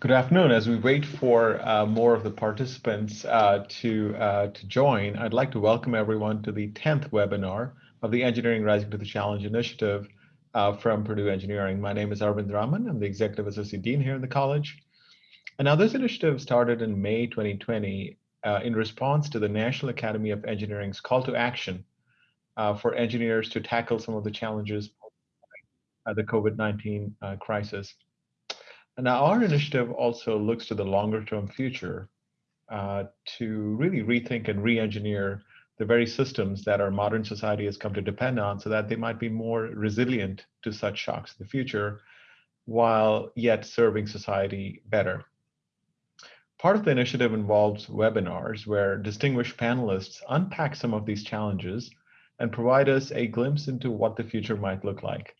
Good afternoon. As we wait for uh, more of the participants uh, to, uh, to join, I'd like to welcome everyone to the 10th webinar of the Engineering Rising to the Challenge initiative uh, from Purdue Engineering. My name is Arvind Raman. I'm the Executive Associate Dean here in the college. And now this initiative started in May 2020 uh, in response to the National Academy of Engineering's call to action uh, for engineers to tackle some of the challenges of the COVID-19 crisis. And now our initiative also looks to the longer term future uh, to really rethink and re-engineer the very systems that our modern society has come to depend on so that they might be more resilient to such shocks in the future while yet serving society better. Part of the initiative involves webinars where distinguished panelists unpack some of these challenges and provide us a glimpse into what the future might look like.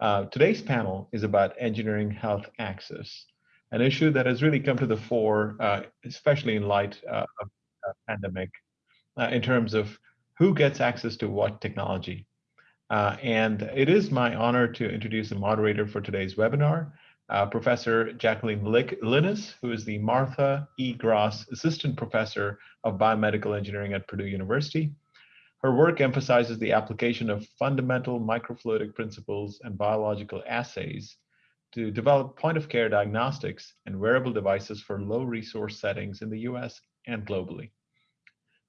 Uh, today's panel is about engineering health access, an issue that has really come to the fore, uh, especially in light uh, of the pandemic, uh, in terms of who gets access to what technology. Uh, and it is my honor to introduce the moderator for today's webinar, Professor Jacqueline Linnes, who is the Martha E. Gross Assistant Professor of Biomedical Engineering at Purdue University. Her work emphasizes the application of fundamental microfluidic principles and biological assays to develop point-of-care diagnostics and wearable devices for low-resource settings in the US and globally.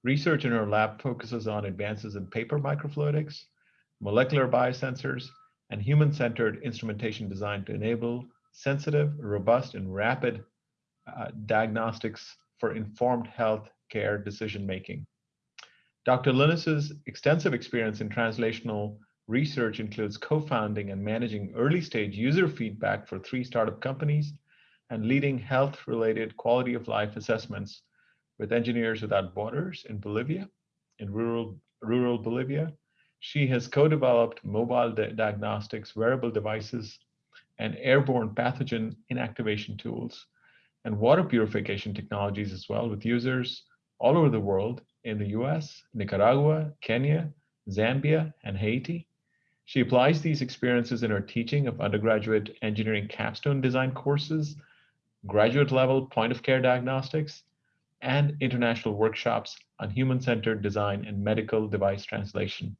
Research in her lab focuses on advances in paper microfluidics, molecular biosensors, and human-centered instrumentation designed to enable sensitive, robust, and rapid uh, diagnostics for informed health care decision-making. Dr. Linnes's extensive experience in translational research includes co-founding and managing early-stage user feedback for three startup companies and leading health-related quality of life assessments with Engineers Without Borders in Bolivia, in rural, rural Bolivia. She has co-developed mobile diagnostics, wearable devices, and airborne pathogen inactivation tools, and water purification technologies as well with users all over the world in the US, Nicaragua, Kenya, Zambia, and Haiti. She applies these experiences in her teaching of undergraduate engineering capstone design courses, graduate level point of care diagnostics, and international workshops on human-centered design and medical device translation.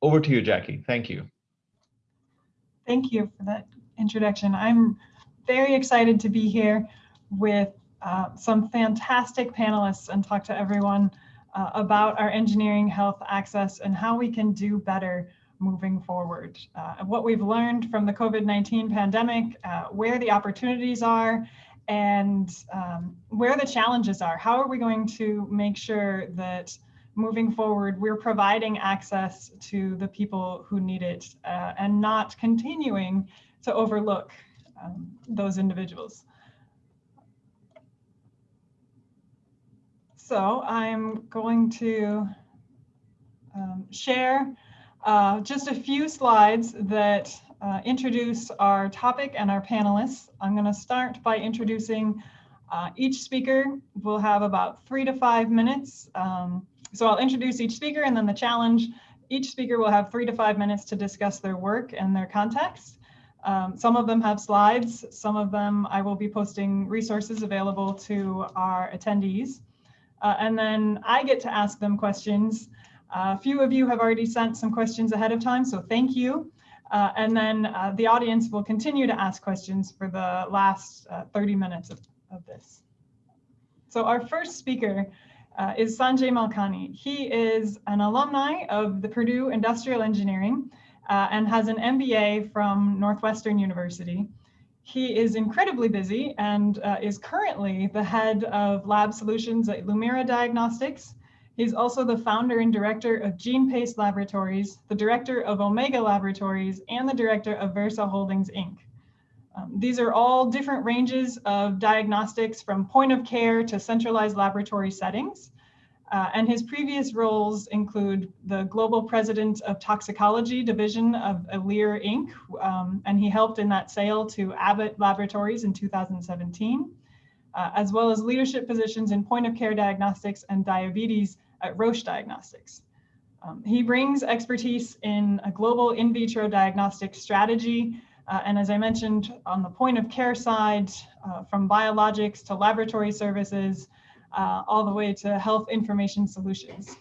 Over to you, Jackie. Thank you. Thank you for that introduction. I'm very excited to be here with uh, some fantastic panelists and talk to everyone uh, about our engineering health access and how we can do better moving forward. Uh, what we've learned from the COVID-19 pandemic, uh, where the opportunities are, and um, where the challenges are. How are we going to make sure that moving forward, we're providing access to the people who need it uh, and not continuing to overlook um, those individuals. So I'm going to um, share uh, just a few slides that uh, introduce our topic and our panelists. I'm going to start by introducing uh, each speaker. We'll have about three to five minutes. Um, so I'll introduce each speaker and then the challenge. Each speaker will have three to five minutes to discuss their work and their context. Um, some of them have slides, some of them I will be posting resources available to our attendees. Uh, and then I get to ask them questions. Uh, a few of you have already sent some questions ahead of time, so thank you. Uh, and then uh, the audience will continue to ask questions for the last uh, 30 minutes of, of, this. So our first speaker uh, is Sanjay Malkani. He is an alumni of the Purdue Industrial Engineering and has an MBA from Northwestern University. He is incredibly busy and uh, is currently the head of lab solutions at Lumira Diagnostics. He's also the founder and director of GenePace Laboratories, the director of Omega Laboratories, and the director of Versa Holdings, Inc. Um, these are all different ranges of diagnostics from point of care to centralized laboratory settings. Uh, and his previous roles include the global president of toxicology division of Alere Inc. Um, and he helped in that sale to Abbott Laboratories in 2017, uh, as well as leadership positions in point of care diagnostics and diabetes at Roche Diagnostics. Um, he brings expertise in a global in vitro diagnostic strategy Uh, and as I mentioned, on the point of care side, uh, from biologics to laboratory services, uh, all the way to health information solutions.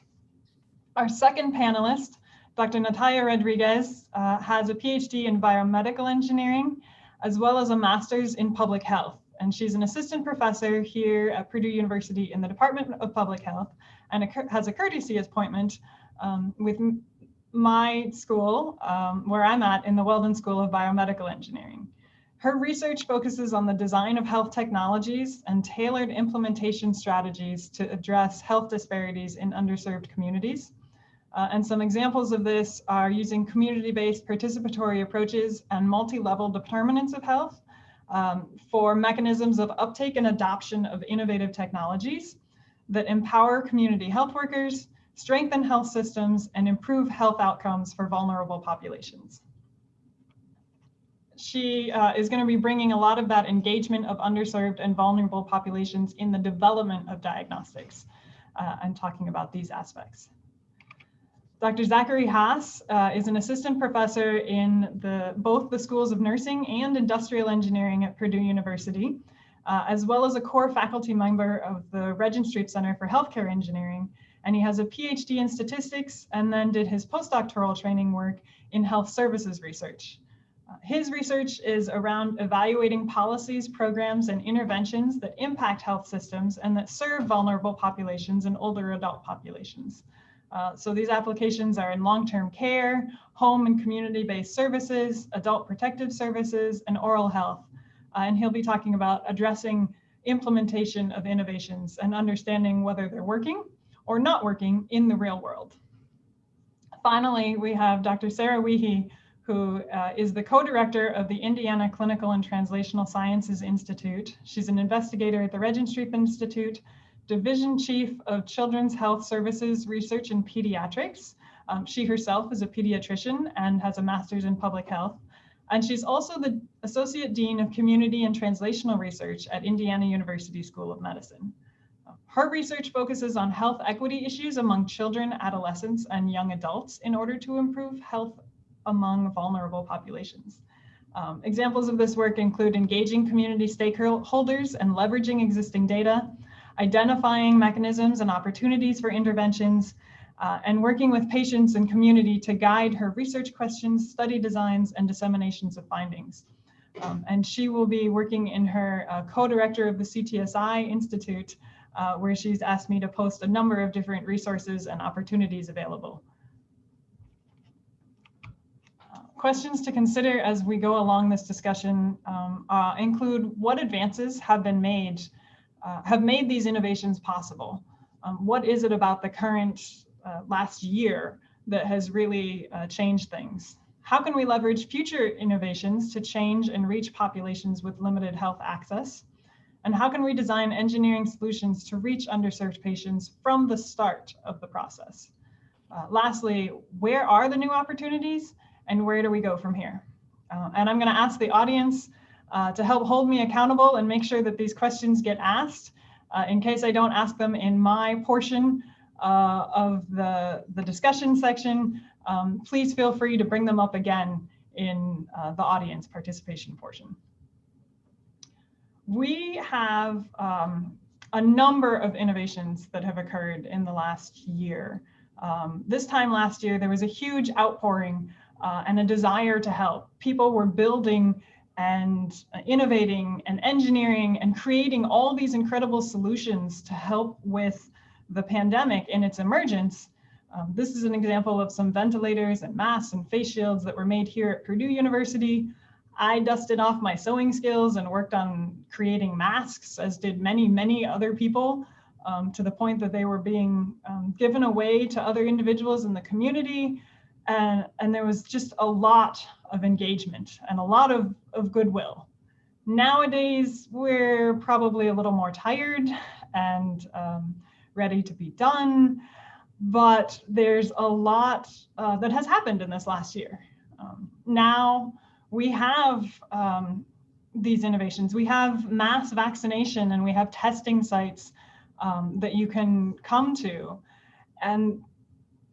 Our second panelist, Dr. Natalia Rodriguez, uh, has a PhD in biomedical engineering, as well as a master's in public health. And she's an assistant professor here at Purdue University in the Department of Public Health and has a courtesy appointment um, with my school, um, where I'm at in the Weldon School of Biomedical Engineering. Her research focuses on the design of health technologies and tailored implementation strategies to address health disparities in underserved communities. Uh, and some examples of this are using community-based participatory approaches and multi-level determinants of health um, for mechanisms of uptake and adoption of innovative technologies that empower community health workers, strengthen health systems, and improve health outcomes for vulnerable populations. She uh, is going to be bringing a lot of that engagement of underserved and vulnerable populations in the development of diagnostics uh, and talking about these aspects. Dr. Zachary Haas uh, is an assistant professor in the, both the schools of nursing and industrial engineering at Purdue University, uh, as well as a core faculty member of the Regenstrief Center for Healthcare Engineering and he has a PhD in statistics and then did his postdoctoral training work in health services research. His research is around evaluating policies, programs, and interventions that impact health systems and that serve vulnerable populations and older adult populations. Uh, so these applications are in long-term care, home and community-based services, adult protective services, and oral health. Uh, and he'll be talking about addressing implementation of innovations and understanding whether they're working or not working in the real world. Finally, we have Dr. Sarah Wiehe, who uh, is the co-director of the Indiana Clinical and Translational Sciences Institute. She's an investigator at the Regenstrief Institute, Division Chief of Children's Health Services Research in Pediatrics. Um, she herself is a pediatrician and has a master's in public health. And she's also the Associate Dean of Community and Translational Research at Indiana University School of Medicine. Her research focuses on health equity issues among children, adolescents, and young adults in order to improve health among vulnerable populations. Um, examples of this work include engaging community stakeholders and leveraging existing data, identifying mechanisms and opportunities for interventions, uh, and working with patients and community to guide her research questions, study designs, and disseminations of findings. Um, and she will be working in her uh, co-director of the CTSI Institute uh, where she's asked me to post a number of different resources and opportunities available. Uh, questions to consider as we go along this discussion um, uh, include what advances have been made, uh, have made these innovations possible? Um, what is it about the current uh, last year that has really uh, changed things? How can we leverage future innovations to change and reach populations with limited health access? And how can we design engineering solutions to reach underserved patients from the start of the process? Uh, lastly, where are the new opportunities and where do we go from here? Uh, and I'm gonna ask the audience uh, to help hold me accountable and make sure that these questions get asked. Uh, in case I don't ask them in my portion uh, of the, the discussion section, um, please feel free to bring them up again in uh, the audience participation portion we have um, a number of innovations that have occurred in the last year. Um, this time last year, there was a huge outpouring uh, and a desire to help. People were building and innovating and engineering and creating all these incredible solutions to help with the pandemic in its emergence. Um, this is an example of some ventilators and masks and face shields that were made here at Purdue University. I dusted off my sewing skills and worked on creating masks, as did many, many other people, um, to the point that they were being um, given away to other individuals in the community. And, and there was just a lot of engagement and a lot of, of goodwill. Nowadays, we're probably a little more tired and um, ready to be done, but there's a lot uh, that has happened in this last year. Um, now, we have um, these innovations. We have mass vaccination and we have testing sites um, that you can come to. And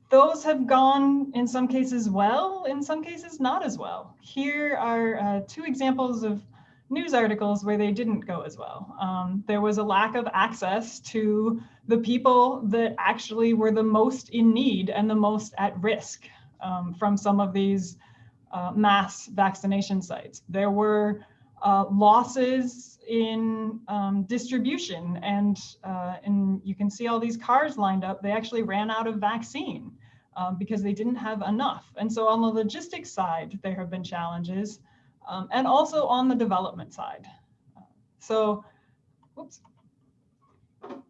those have gone in some cases well, in some cases not as well. Here are uh, two examples of news articles where they didn't go as well. Um, there was a lack of access to the people that actually were the most in need and the most at risk um, from some of these uh, mass vaccination sites. There were uh, losses in um, distribution and, uh, and you can see all these cars lined up. They actually ran out of vaccine um, because they didn't have enough. And so on the logistics side, there have been challenges um, and also on the development side. So, oops,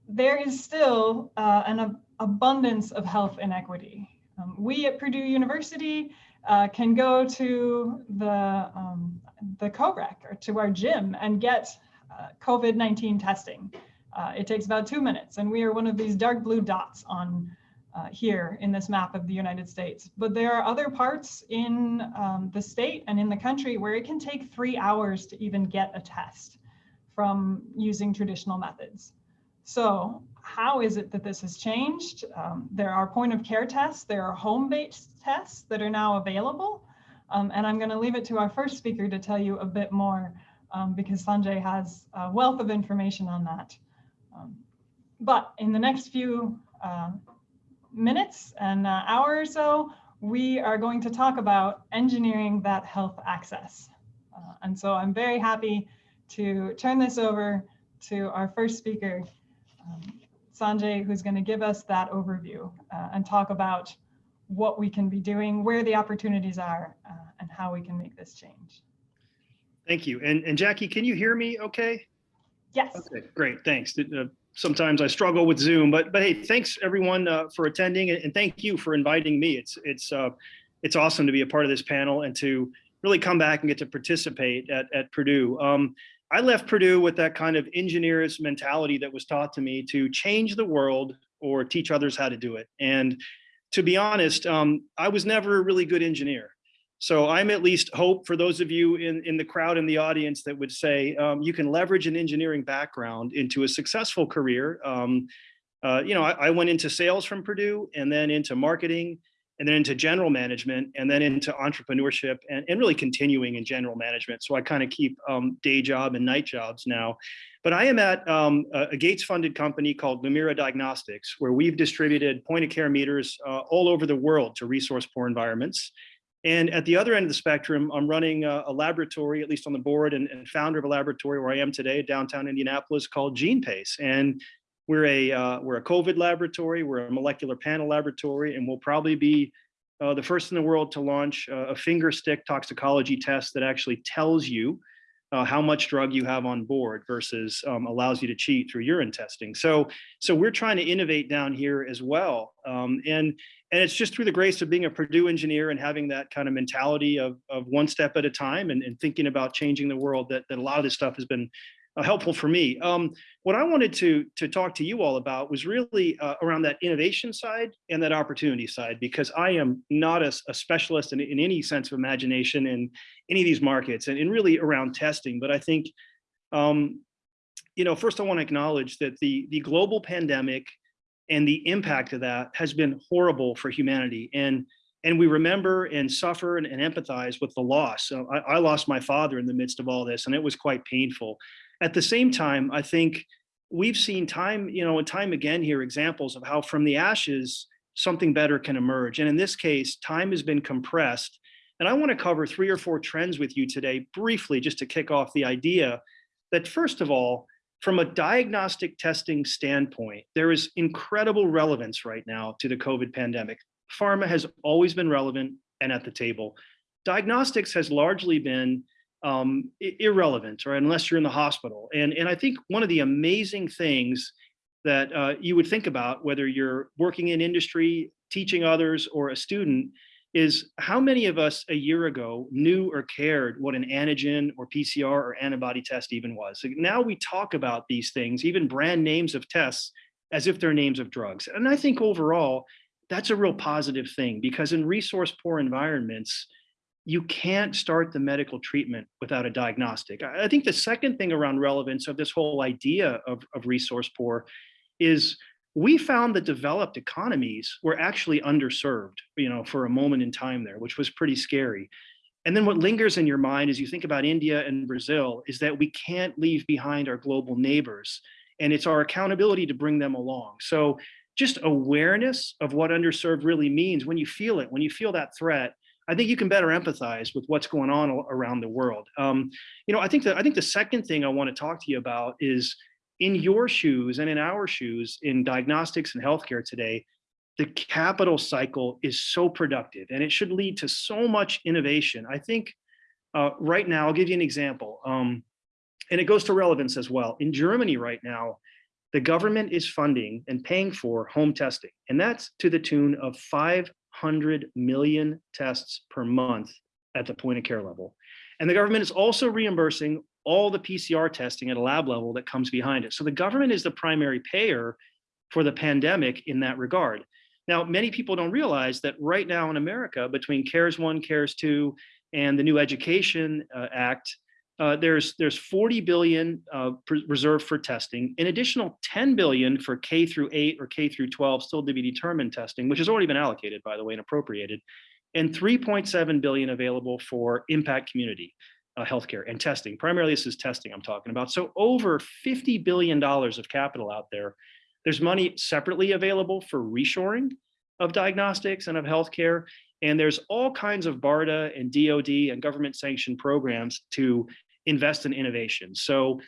there is still uh, an ab abundance of health inequity. Um, we at Purdue University uh, can go to the, um, the COREC or to our gym and get uh, COVID-19 testing. Uh, it takes about two minutes and we are one of these dark blue dots on uh, here in this map of the United States. But there are other parts in um, the state and in the country where it can take three hours to even get a test from using traditional methods. So how is it that this has changed? Um, there are point of care tests, there are home-based tests that are now available. Um, and I'm gonna leave it to our first speaker to tell you a bit more um, because Sanjay has a wealth of information on that. Um, but in the next few uh, minutes, and uh, hour or so, we are going to talk about engineering that health access. Uh, and so I'm very happy to turn this over to our first speaker, um, Sanjay, who's going to give us that overview uh, and talk about what we can be doing, where the opportunities are, uh, and how we can make this change. Thank you. And, and Jackie, can you hear me okay? Yes. Okay, great, thanks. Uh, sometimes I struggle with Zoom, but but hey, thanks everyone uh, for attending, and thank you for inviting me. It's it's uh, it's awesome to be a part of this panel and to really come back and get to participate at at Purdue. Um, I left Purdue with that kind of engineer's mentality that was taught to me to change the world or teach others how to do it. And to be honest, um, I was never a really good engineer. So I'm at least hope for those of you in, in the crowd in the audience that would say um, you can leverage an engineering background into a successful career. Um, uh, you know, I, I, went into sales from Purdue and then into marketing and then into general management and then into entrepreneurship and, and really continuing in general management. So I kind of keep um, day job and night jobs now. But I am at um, a Gates funded company called Lumira Diagnostics, where we've distributed point of care meters uh, all over the world to resource poor environments. And at the other end of the spectrum, I'm running a, a laboratory, at least on the board and, and, founder of a laboratory where I am today, downtown Indianapolis called GenePace. And we're a, uh, we're a COVID laboratory, we're a molecular panel laboratory, and we'll probably be uh, the first in the world to launch a finger stick toxicology test that actually tells you uh, how much drug you have on board versus um, allows you to cheat through urine testing. So, so we're trying to innovate down here as well. Um, and and it's just through the grace of being a Purdue engineer and having that kind of mentality of, of one step at a time and, and thinking about changing the world that, that a lot of this stuff has been uh, helpful for me. Um, what I wanted to, to talk to you all about was really uh, around that innovation side and that opportunity side, because I am not a, a specialist in, in, any sense of imagination in any of these markets and, and really around testing. But I think, um, you know, first I want to acknowledge that the, the global pandemic and the impact of that has been horrible for humanity. And and we remember and suffer and, and empathize with the loss. So I, I, lost my father in the midst of all this, and it was quite painful. At the same time, I think we've seen time, you know, and time again here examples of how from the ashes something better can emerge. And in this case, time has been compressed. And I want to cover three or four trends with you today briefly, just to kick off the idea that first of all, from a diagnostic testing standpoint, there is incredible relevance right now to the COVID pandemic. Pharma has always been relevant and at the table. Diagnostics has largely been um, irrelevant, right, unless you're in the hospital. And, and I think one of the amazing things that uh, you would think about, whether you're working in industry, teaching others, or a student, is how many of us a year ago knew or cared what an antigen or PCR or antibody test even was. So now we talk about these things, even brand names of tests, as if they're names of drugs. And I think overall, that's a real positive thing because in resource poor environments, you can't start the medical treatment without a diagnostic. I think the second thing around relevance of this whole idea of, of resource poor is we found that developed economies were actually underserved, you know, for a moment in time there, which was pretty scary. And then what lingers in your mind as you think about India and Brazil is that we can't leave behind our global neighbors. And it's our accountability to bring them along. So just awareness of what underserved really means when you feel it, when you feel that threat, I think you can better empathize with what's going on around the world. Um, you know, I think that I think the second thing I want to talk to you about is in your shoes and in our shoes in diagnostics and healthcare today, the capital cycle is so productive and it should lead to so much innovation. I think uh, right now, I'll give you an example, um, and it goes to relevance as well. In Germany right now, the government is funding and paying for home testing, and that's to the tune of 500 million tests per month at the point of care level. And the government is also reimbursing all the PCR testing at a lab level that comes behind it. So the government is the primary payer for the pandemic in that regard. Now, many people don't realize that right now in America, between CARES 1, CARES 2, and the new Education uh, Act, uh, there's there's 40 billion uh, reserved for testing, an additional 10 billion for K through 8 or K through 12, still to be determined testing, which has already been allocated, by the way, and appropriated, and 3.7 billion available for impact community uh, healthcare and testing. Primarily, this is testing I'm talking about. So over 50 billion dollars of capital out there there's money separately available for reshoring of diagnostics and of healthcare. And there's all kinds of BARDA and DOD and government sanctioned programs to invest in innovation. So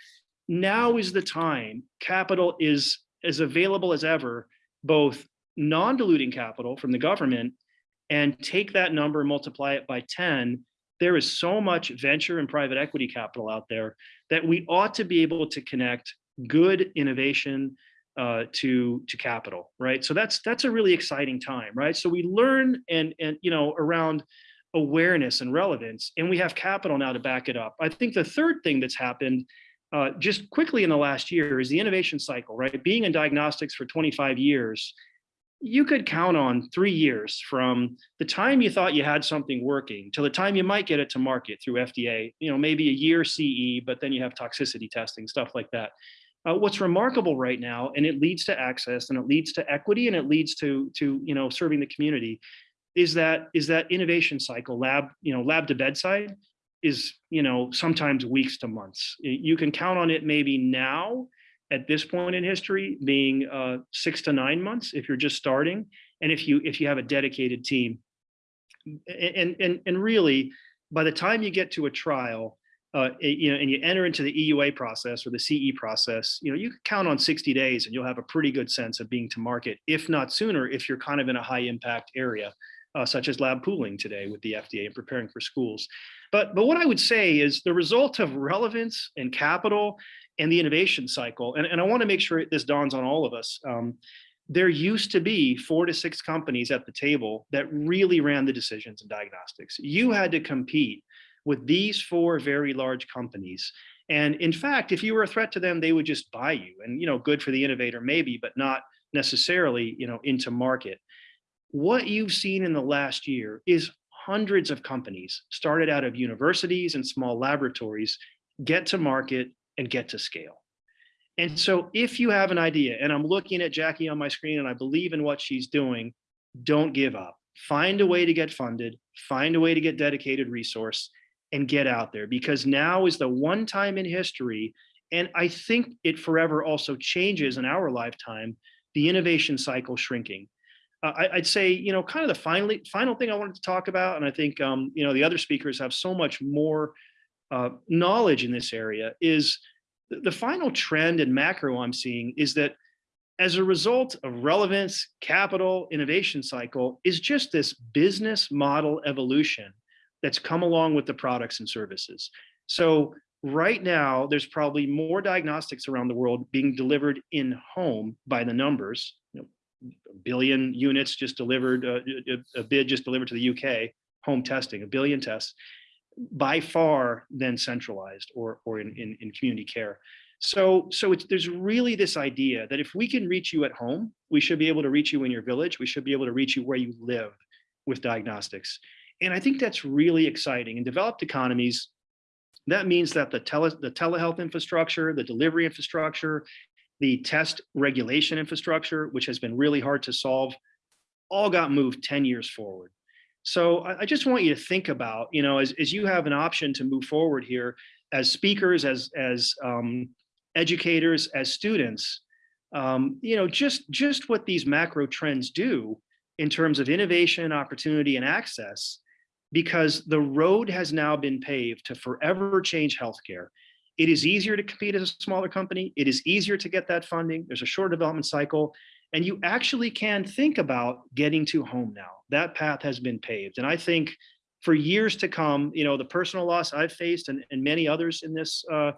now is the time. Capital is as available as ever, both non-diluting capital from the government and take that number and multiply it by 10 there is so much venture and private equity capital out there that we ought to be able to connect good innovation uh, to to capital, right? So that's that's a really exciting time, right? So we learn and and you know around awareness and relevance, and we have capital now to back it up. I think the third thing that's happened uh, just quickly in the last year is the innovation cycle, right? Being in diagnostics for 25 years, you could count on three years from the time you thought you had something working till the time you might get it to market through FDA, you know, maybe a year CE, but then you have toxicity testing, stuff like that. Uh, what's remarkable right now, and it leads to access, and it leads to equity, and it leads to to you know serving the community, is that is that innovation cycle, lab you know lab to bedside, is you know sometimes weeks to months. You can count on it maybe now at this point in history being uh, six to nine months if you're just starting, and if you if you have a dedicated team, and and and really by the time you get to a trial uh, you know, and you enter into the EUA process or the CE process, you know, you can count on 60 days and you'll have a pretty good sense of being to market, if not sooner, if you're kind of in a high impact area, uh, such as lab pooling today with the FDA and preparing for schools. But, but what I would say is the result of relevance and capital and the innovation cycle, and, and I wanna make sure this dawns on all of us, um, there used to be four to six companies at the table that really ran the decisions in diagnostics. You had to compete with these four very large companies. And in fact, if you were a threat to them, they would just buy you and, you know, good for the innovator maybe, but not necessarily, you know, into market. What you've seen in the last year is hundreds of companies started out of universities and small laboratories get to market and get to scale. And so if you have an idea, and I'm looking at Jackie on my screen and I believe in what she's doing, don't give up. Find a way to get funded, find a way to get dedicated resource, and get out there because now is the one time in history and I think it forever also changes in our lifetime, the innovation cycle shrinking. Uh, I, would say, you know, kind of the finally, final thing I wanted to talk about, and I think, um, you know, the other speakers have so much more uh, knowledge in this area, is the, the final trend and macro I'm seeing is that as a result of relevance, capital, innovation cycle, is just this business model evolution that's come along with the products and services. So right now, there's probably more diagnostics around the world being delivered in home by the numbers. A billion units just delivered, uh, a bid just delivered to the UK, home testing, a billion tests, by far than centralized or, or in, in, in community care. So, so it's, there's really this idea that if we can reach you at home, we should be able to reach you in your village. We should be able to reach you where you live with diagnostics. And I think that's really exciting. In developed economies, that means that the, tele, the telehealth infrastructure, the delivery infrastructure, the test regulation infrastructure, which has been really hard to solve, all got moved 10 years forward. So I, I just want you to think about, you know, as, as you have an option to move forward here as speakers, as, as um, educators, as students, um, you know, just, just what these macro trends do in terms of innovation, opportunity, and access, because the road has now been paved to forever change healthcare. It is easier to compete as a smaller company. It is easier to get that funding. There's a short development cycle and you actually can think about getting to home now. That path has been paved. And I think for years to come, you know, the personal loss I've faced and, and many others in this uh,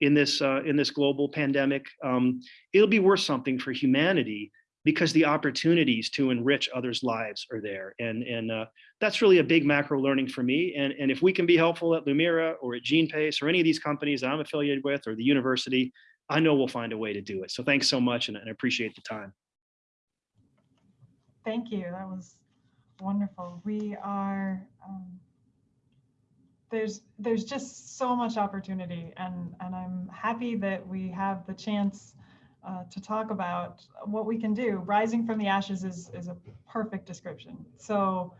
in this uh, in this global pandemic, um, it'll be worth something for humanity because the opportunities to enrich others' lives are there. And, and uh, that's really a big macro learning for me. And, and if we can be helpful at Lumira or at GenePace or any of these companies that I'm affiliated with or the university, I know we'll find a way to do it. So thanks so much and, and I appreciate the time. Thank you. That was wonderful. We are, um, there's there's just so much opportunity and, and I'm happy that we have the chance uh, to talk about what we can do. Rising from the ashes is, is a perfect description. So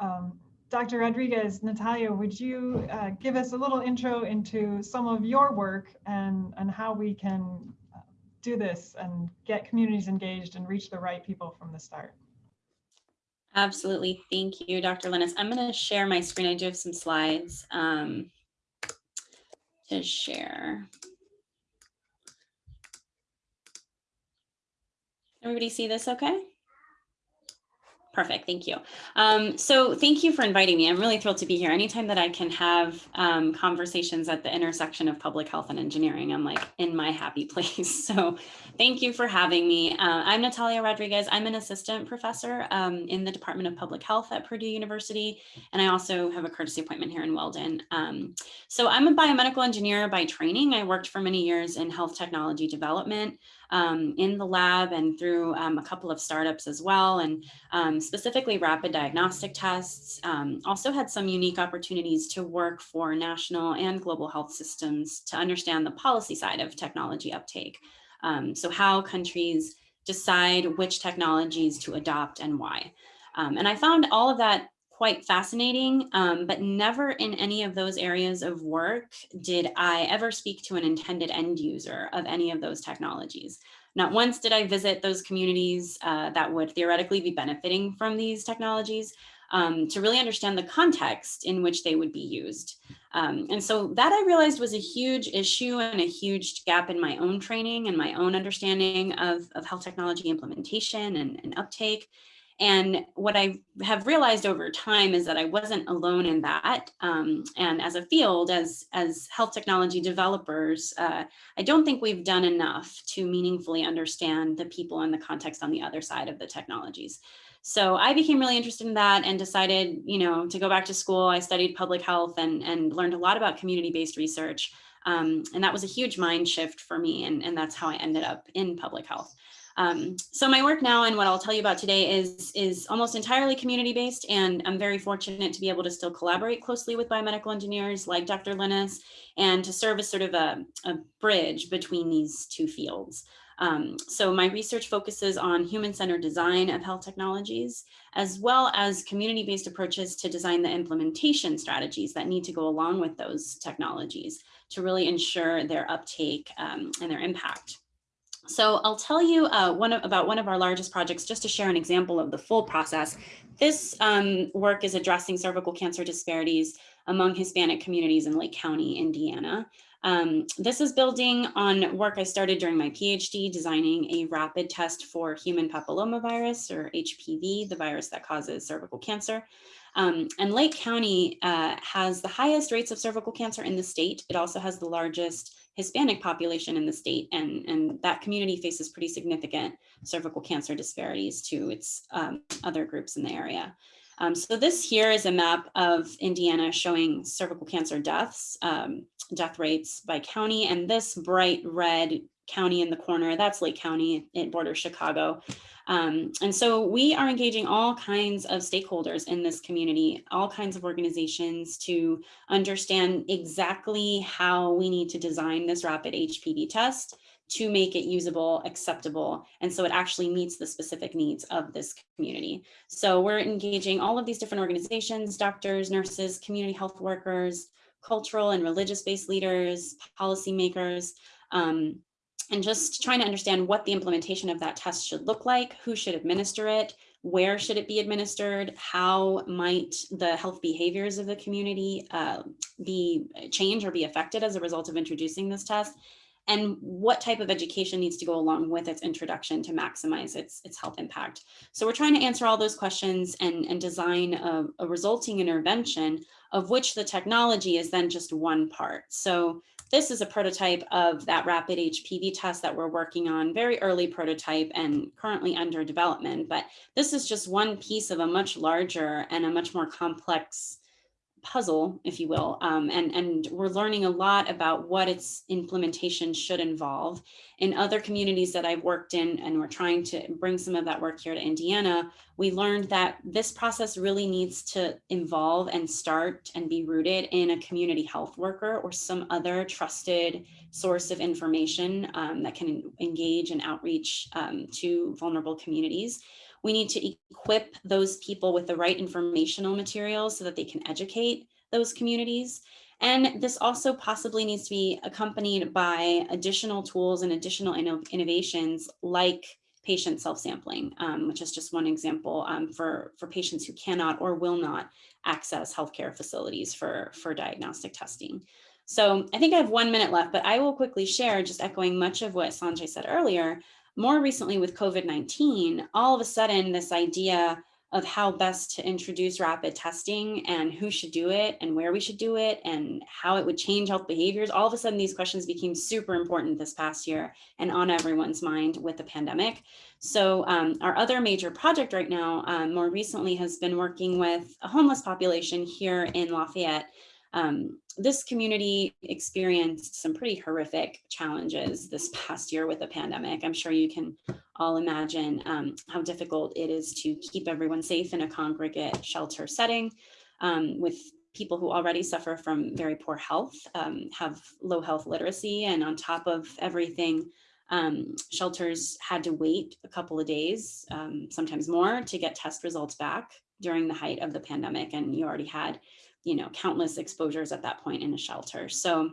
um, Dr. Rodriguez, Natalia, would you uh, give us a little intro into some of your work and, and how we can uh, do this and get communities engaged and reach the right people from the start? Absolutely. Thank you, Dr. Linnes. I'm going to share my screen. I do have some slides um, to share. Everybody see this okay? Perfect, thank you. Um, so thank you for inviting me. I'm really thrilled to be here. Anytime that I can have um, conversations at the intersection of public health and engineering, I'm like in my happy place. So thank you for having me. Uh, I'm Natalia Rodriguez. I'm an assistant professor um, in the Department of Public Health at Purdue University, and I also have a courtesy appointment here in Weldon. Um, so I'm a biomedical engineer by training. I worked for many years in health technology development um, in the lab and through um, a couple of startups as well, and um, specifically rapid diagnostic tests. Um, also had some unique opportunities to work for national and global health systems to understand the policy side of technology uptake. Um, so how countries decide which technologies to adopt and why. Um, and I found all of that quite fascinating, um, but never in any of those areas of work did I ever speak to an intended end user of any of those technologies. Not once did I visit those communities uh, that would theoretically be benefiting from these technologies um, to really understand the context in which they would be used. Um, and so that I realized was a huge issue and a huge gap in my own training and my own understanding of, of health technology implementation and, and uptake. And what I have realized over time is that I wasn't alone in that. Um, and as a field, as, as health technology developers, uh, I don't think we've done enough to meaningfully understand the people and the context on the other side of the technologies. So I became really interested in that and decided, you know, to go back to school. I studied public health and, and learned a lot about community-based research. Um, and that was a huge mind shift for me. And, and that's how I ended up in public health. Um, so my work now and what I'll tell you about today is, is almost entirely community-based and I'm very fortunate to be able to still collaborate closely with biomedical engineers like Dr. Linnes and to serve as sort of a, a bridge between these two fields. Um, so my research focuses on human-centered design of health technologies, as well as community-based approaches to design the implementation strategies that need to go along with those technologies to really ensure their uptake um, and their impact. So I'll tell you uh, one of, about one of our largest projects just to share an example of the full process. This um, work is addressing cervical cancer disparities among Hispanic communities in Lake County, Indiana. Um, this is building on work I started during my PhD, designing a rapid test for human papillomavirus or HPV, the virus that causes cervical cancer. Um, and Lake County uh, has the highest rates of cervical cancer in the state. It also has the largest Hispanic population in the state, and, and that community faces pretty significant cervical cancer disparities to its um, other groups in the area. Um, so this here is a map of Indiana showing cervical cancer deaths, um, death rates by county, and this bright red county in the corner, that's Lake County, it borders Chicago. Um, and so we are engaging all kinds of stakeholders in this community, all kinds of organizations to understand exactly how we need to design this rapid HPV test to make it usable, acceptable, and so it actually meets the specific needs of this community. So we're engaging all of these different organizations, doctors, nurses, community health workers, cultural and religious-based leaders, policymakers, um, and just trying to understand what the implementation of that test should look like, who should administer it, where should it be administered, how might the health behaviors of the community uh, be changed or be affected as a result of introducing this test, and what type of education needs to go along with its introduction to maximize its, its health impact. So we're trying to answer all those questions and, and design a, a resulting intervention of which the technology is then just one part. So this is a prototype of that rapid HPV test that we're working on, very early prototype and currently under development. But this is just one piece of a much larger and a much more complex puzzle, if you will, um, and, and we're learning a lot about what its implementation should involve. In other communities that I've worked in, and we're trying to bring some of that work here to Indiana, we learned that this process really needs to involve and start and be rooted in a community health worker or some other trusted source of information um, that can engage and outreach um, to vulnerable communities. We need to equip those people with the right informational materials so that they can educate those communities. And this also possibly needs to be accompanied by additional tools and additional innovations like patient self-sampling, um, which is just one example um, for, for patients who cannot or will not access healthcare facilities for, for diagnostic testing. So I think I have one minute left, but I will quickly share, just echoing much of what Sanjay said earlier, more recently with COVID-19, all of a sudden this idea of how best to introduce rapid testing and who should do it and where we should do it and how it would change health behaviors. All of a sudden, these questions became super important this past year and on everyone's mind with the pandemic. So um, our other major project right now, um, more recently, has been working with a homeless population here in Lafayette um, this community experienced some pretty horrific challenges this past year with the pandemic. I'm sure you can all imagine um, how difficult it is to keep everyone safe in a congregate shelter setting um, with people who already suffer from very poor health, um, have low health literacy, and on top of everything, um, shelters had to wait a couple of days, um, sometimes more, to get test results back during the height of the pandemic. And you already had you know, countless exposures at that point in a shelter. So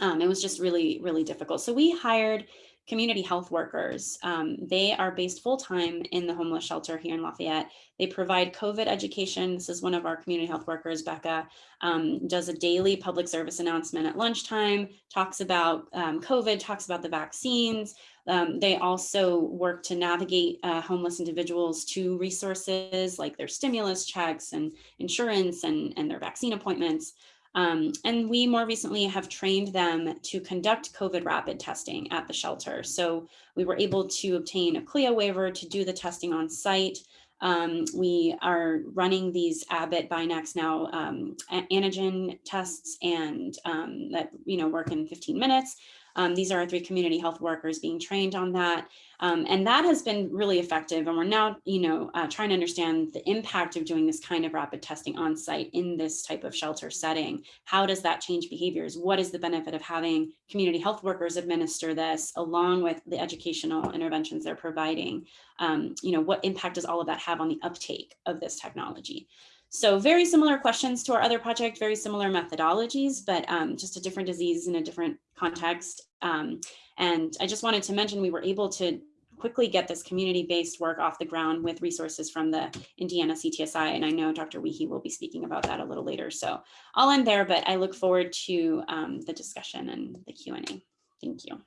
um, it was just really, really difficult. So we hired community health workers. Um, they are based full-time in the homeless shelter here in Lafayette. They provide COVID education. This is one of our community health workers, Becca, um, does a daily public service announcement at lunchtime, talks about um, COVID, talks about the vaccines, um, they also work to navigate uh, homeless individuals to resources like their stimulus checks and insurance and, and their vaccine appointments. Um, and we more recently have trained them to conduct COVID rapid testing at the shelter. So we were able to obtain a CLIA waiver to do the testing on site. Um, we are running these Abbott BinaxNOW um, antigen tests and um, that you know work in 15 minutes. Um, these are our three community health workers being trained on that. Um, and that has been really effective. And we're now, you know, uh, trying to understand the impact of doing this kind of rapid testing on site in this type of shelter setting. How does that change behaviors? What is the benefit of having community health workers administer this along with the educational interventions they're providing? Um, you know, what impact does all of that have on the uptake of this technology? So very similar questions to our other project, very similar methodologies, but um, just a different disease in a different context. Um, and I just wanted to mention we were able to quickly get this community-based work off the ground with resources from the Indiana CTSI. And I know Dr. Wiehe will be speaking about that a little later. So I'll end there, but I look forward to um, the discussion and the Q&A. Thank you.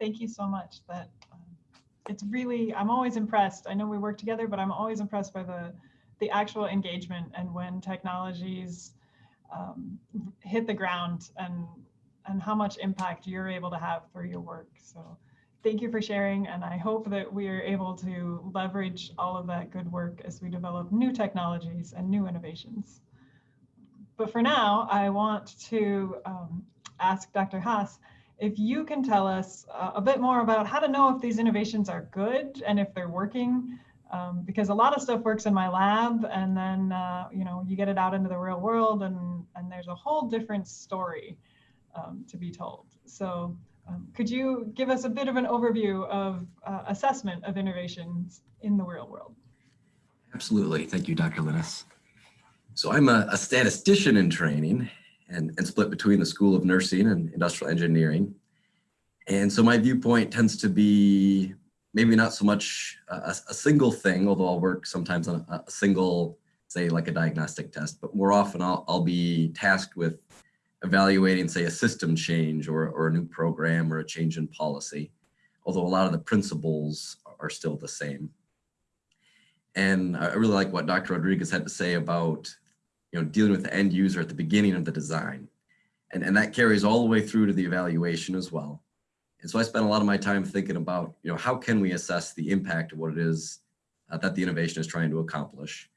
Thank you so much. That um, It's really, I'm always impressed. I know we work together, but I'm always impressed by the the actual engagement and when technologies um, hit the ground and and how much impact you're able to have through your work. So thank you for sharing. And I hope that we are able to leverage all of that good work as we develop new technologies and new innovations. But for now, I want to um, ask Dr. Haas if you can tell us uh, a bit more about how to know if these innovations are good and if they're working um, because a lot of stuff works in my lab and then uh, you know you get it out into the real world and and there's a whole different story um, to be told so um, could you give us a bit of an overview of uh, assessment of innovations in the real world? Absolutely. Thank you, Dr. Linnes. So I'm a, a statistician in training and, and split between the School of Nursing and Industrial Engineering. And so my viewpoint tends to be maybe not so much a, a single thing, although I'll work sometimes on a, a single, say like a diagnostic test, but more often I'll, I'll be tasked with evaluating, say, a system change or, or a new program or a change in policy, although a lot of the principles are still the same. And I really like what Dr. Rodriguez had to say about, you know, dealing with the end user at the beginning of the design. And, and that carries all the way through to the evaluation as well. And so I spent a lot of my time thinking about, you know, how can we assess the impact of what it is uh, that the innovation is trying to accomplish?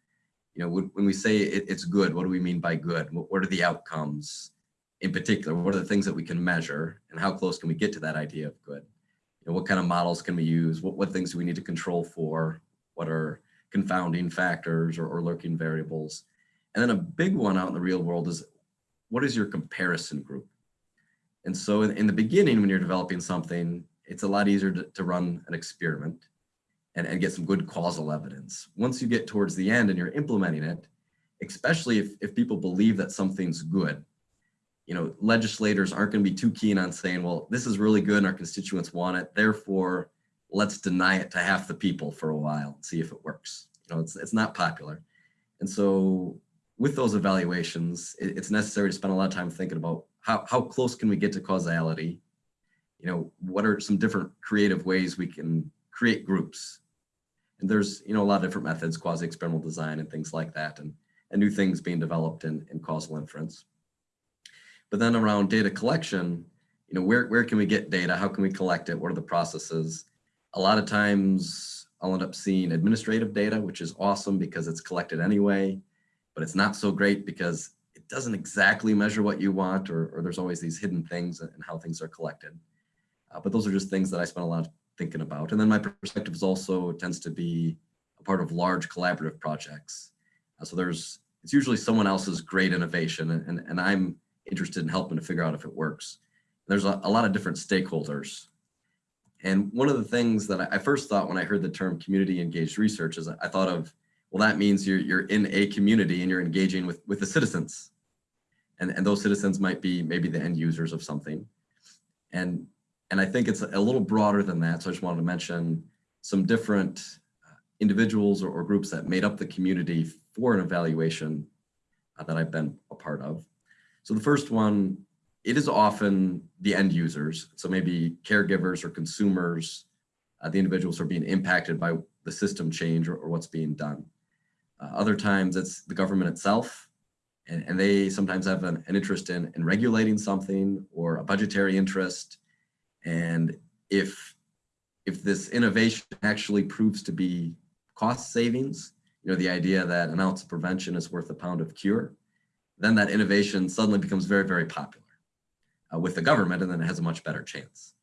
You know, when, we say it, it's good, what do we mean by good? What, what are the outcomes in particular? What are the things that we can measure and how close can we get to that idea of good? You know, what kind of models can we use? What, what things do we need to control for? What are confounding factors or, or lurking variables? And then a big one out in the real world is what is your comparison group? And so in, in the beginning, when you're developing something, it's a lot easier to, to run an experiment and, and get some good causal evidence. Once you get towards the end and you're implementing it, especially if, if people believe that something's good, you know, legislators aren't going to be too keen on saying, well, this is really good and our constituents want it. Therefore, let's deny it to half the people for a while and see if it works. You know, it's, it's not popular. And so with those evaluations, it, it's necessary to spend a lot of time thinking about how, how close can we get to causality? You know, what are some different creative ways we can create groups? And there's, you know, a lot of different methods, quasi-experimental design and things like that, and, and new things being developed in, in causal inference. But then around data collection, you know, where, where can we get data? How can we collect it? What are the processes? A lot of times I'll end up seeing administrative data, which is awesome because it's collected anyway, but it's not so great because doesn't exactly measure what you want or, or there's always these hidden things and how things are collected. Uh, but those are just things that I spend a lot of thinking about. And then my perspective is also tends to be a part of large collaborative projects. Uh, so there's, it's usually someone else's great innovation and, and, and I'm interested in helping to figure out if it works. There's a, a lot of different stakeholders. And one of the things that I first thought when I heard the term community engaged research is I thought of, well, that means you're, you're in a community and you're engaging with, with the citizens. And, and those citizens might be maybe the end users of something. And, and I think it's a little broader than that. So I just wanted to mention some different uh, individuals or, or groups that made up the community for an evaluation uh, that I've been a part of. So the first one, it is often the end users. So maybe caregivers or consumers, uh, the individuals are being impacted by the system change or, or what's being done. Uh, other times it's the government itself, and, and they sometimes have an, an interest in, in regulating something or a budgetary interest. And if, if this innovation actually proves to be cost savings, you know, the idea that an ounce of prevention is worth a pound of cure, then that innovation suddenly becomes very, very popular uh, with the government, and then it has a much better chance.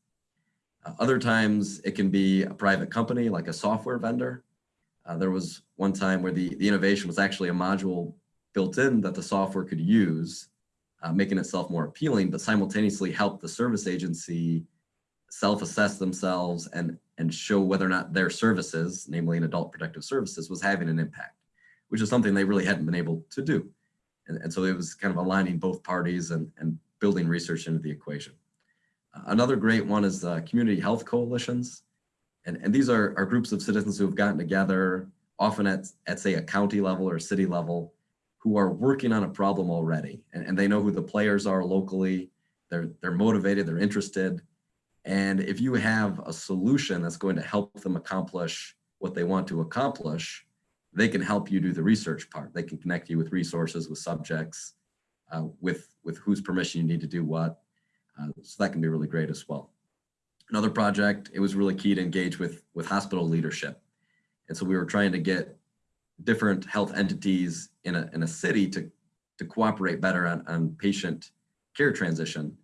Uh, other times it can be a private company like a software vendor. Uh, there was one time where the, the innovation was actually a module built in that the software could use, uh, making itself more appealing, but simultaneously help the service agency self-assess themselves and, and show whether or not their services, namely an adult protective services, was having an impact, which is something they really hadn't been able to do. And, and so it was kind of aligning both parties and, and building research into the equation. Uh, another great one is uh, community health coalitions. And, and these are, are groups of citizens who have gotten together, often at, at say a county level or city level, who are working on a problem already. And, and they know who the players are locally. They're, they're motivated, they're interested. And if you have a solution that's going to help them accomplish what they want to accomplish, they can help you do the research part. They can connect you with resources, with subjects, uh, with, with whose permission you need to do what. Uh, so that can be really great as well. Another project, it was really key to engage with, with hospital leadership. And so we were trying to get different health entities in a, in a city to, to cooperate better on, on patient care transition.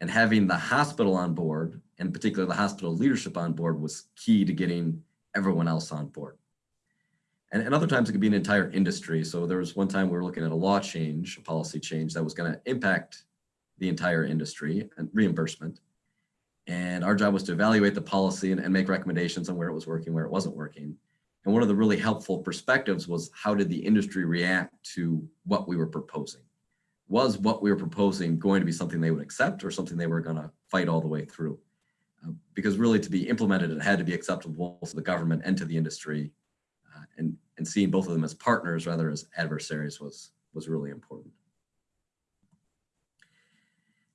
And having the hospital on board, and particularly the hospital leadership on board was key to getting everyone else on board. And, and other times it could be an entire industry. So there was one time we were looking at a law change, a policy change that was going to impact the entire industry and reimbursement. And our job was to evaluate the policy and, and make recommendations on where it was working, where it wasn't working. And one of the really helpful perspectives was how did the industry react to what we were proposing? Was what we were proposing going to be something they would accept or something they were going to fight all the way through? Uh, because really to be implemented, it had to be acceptable to the government and to the industry. Uh, and, and seeing both of them as partners rather as adversaries was, was really important.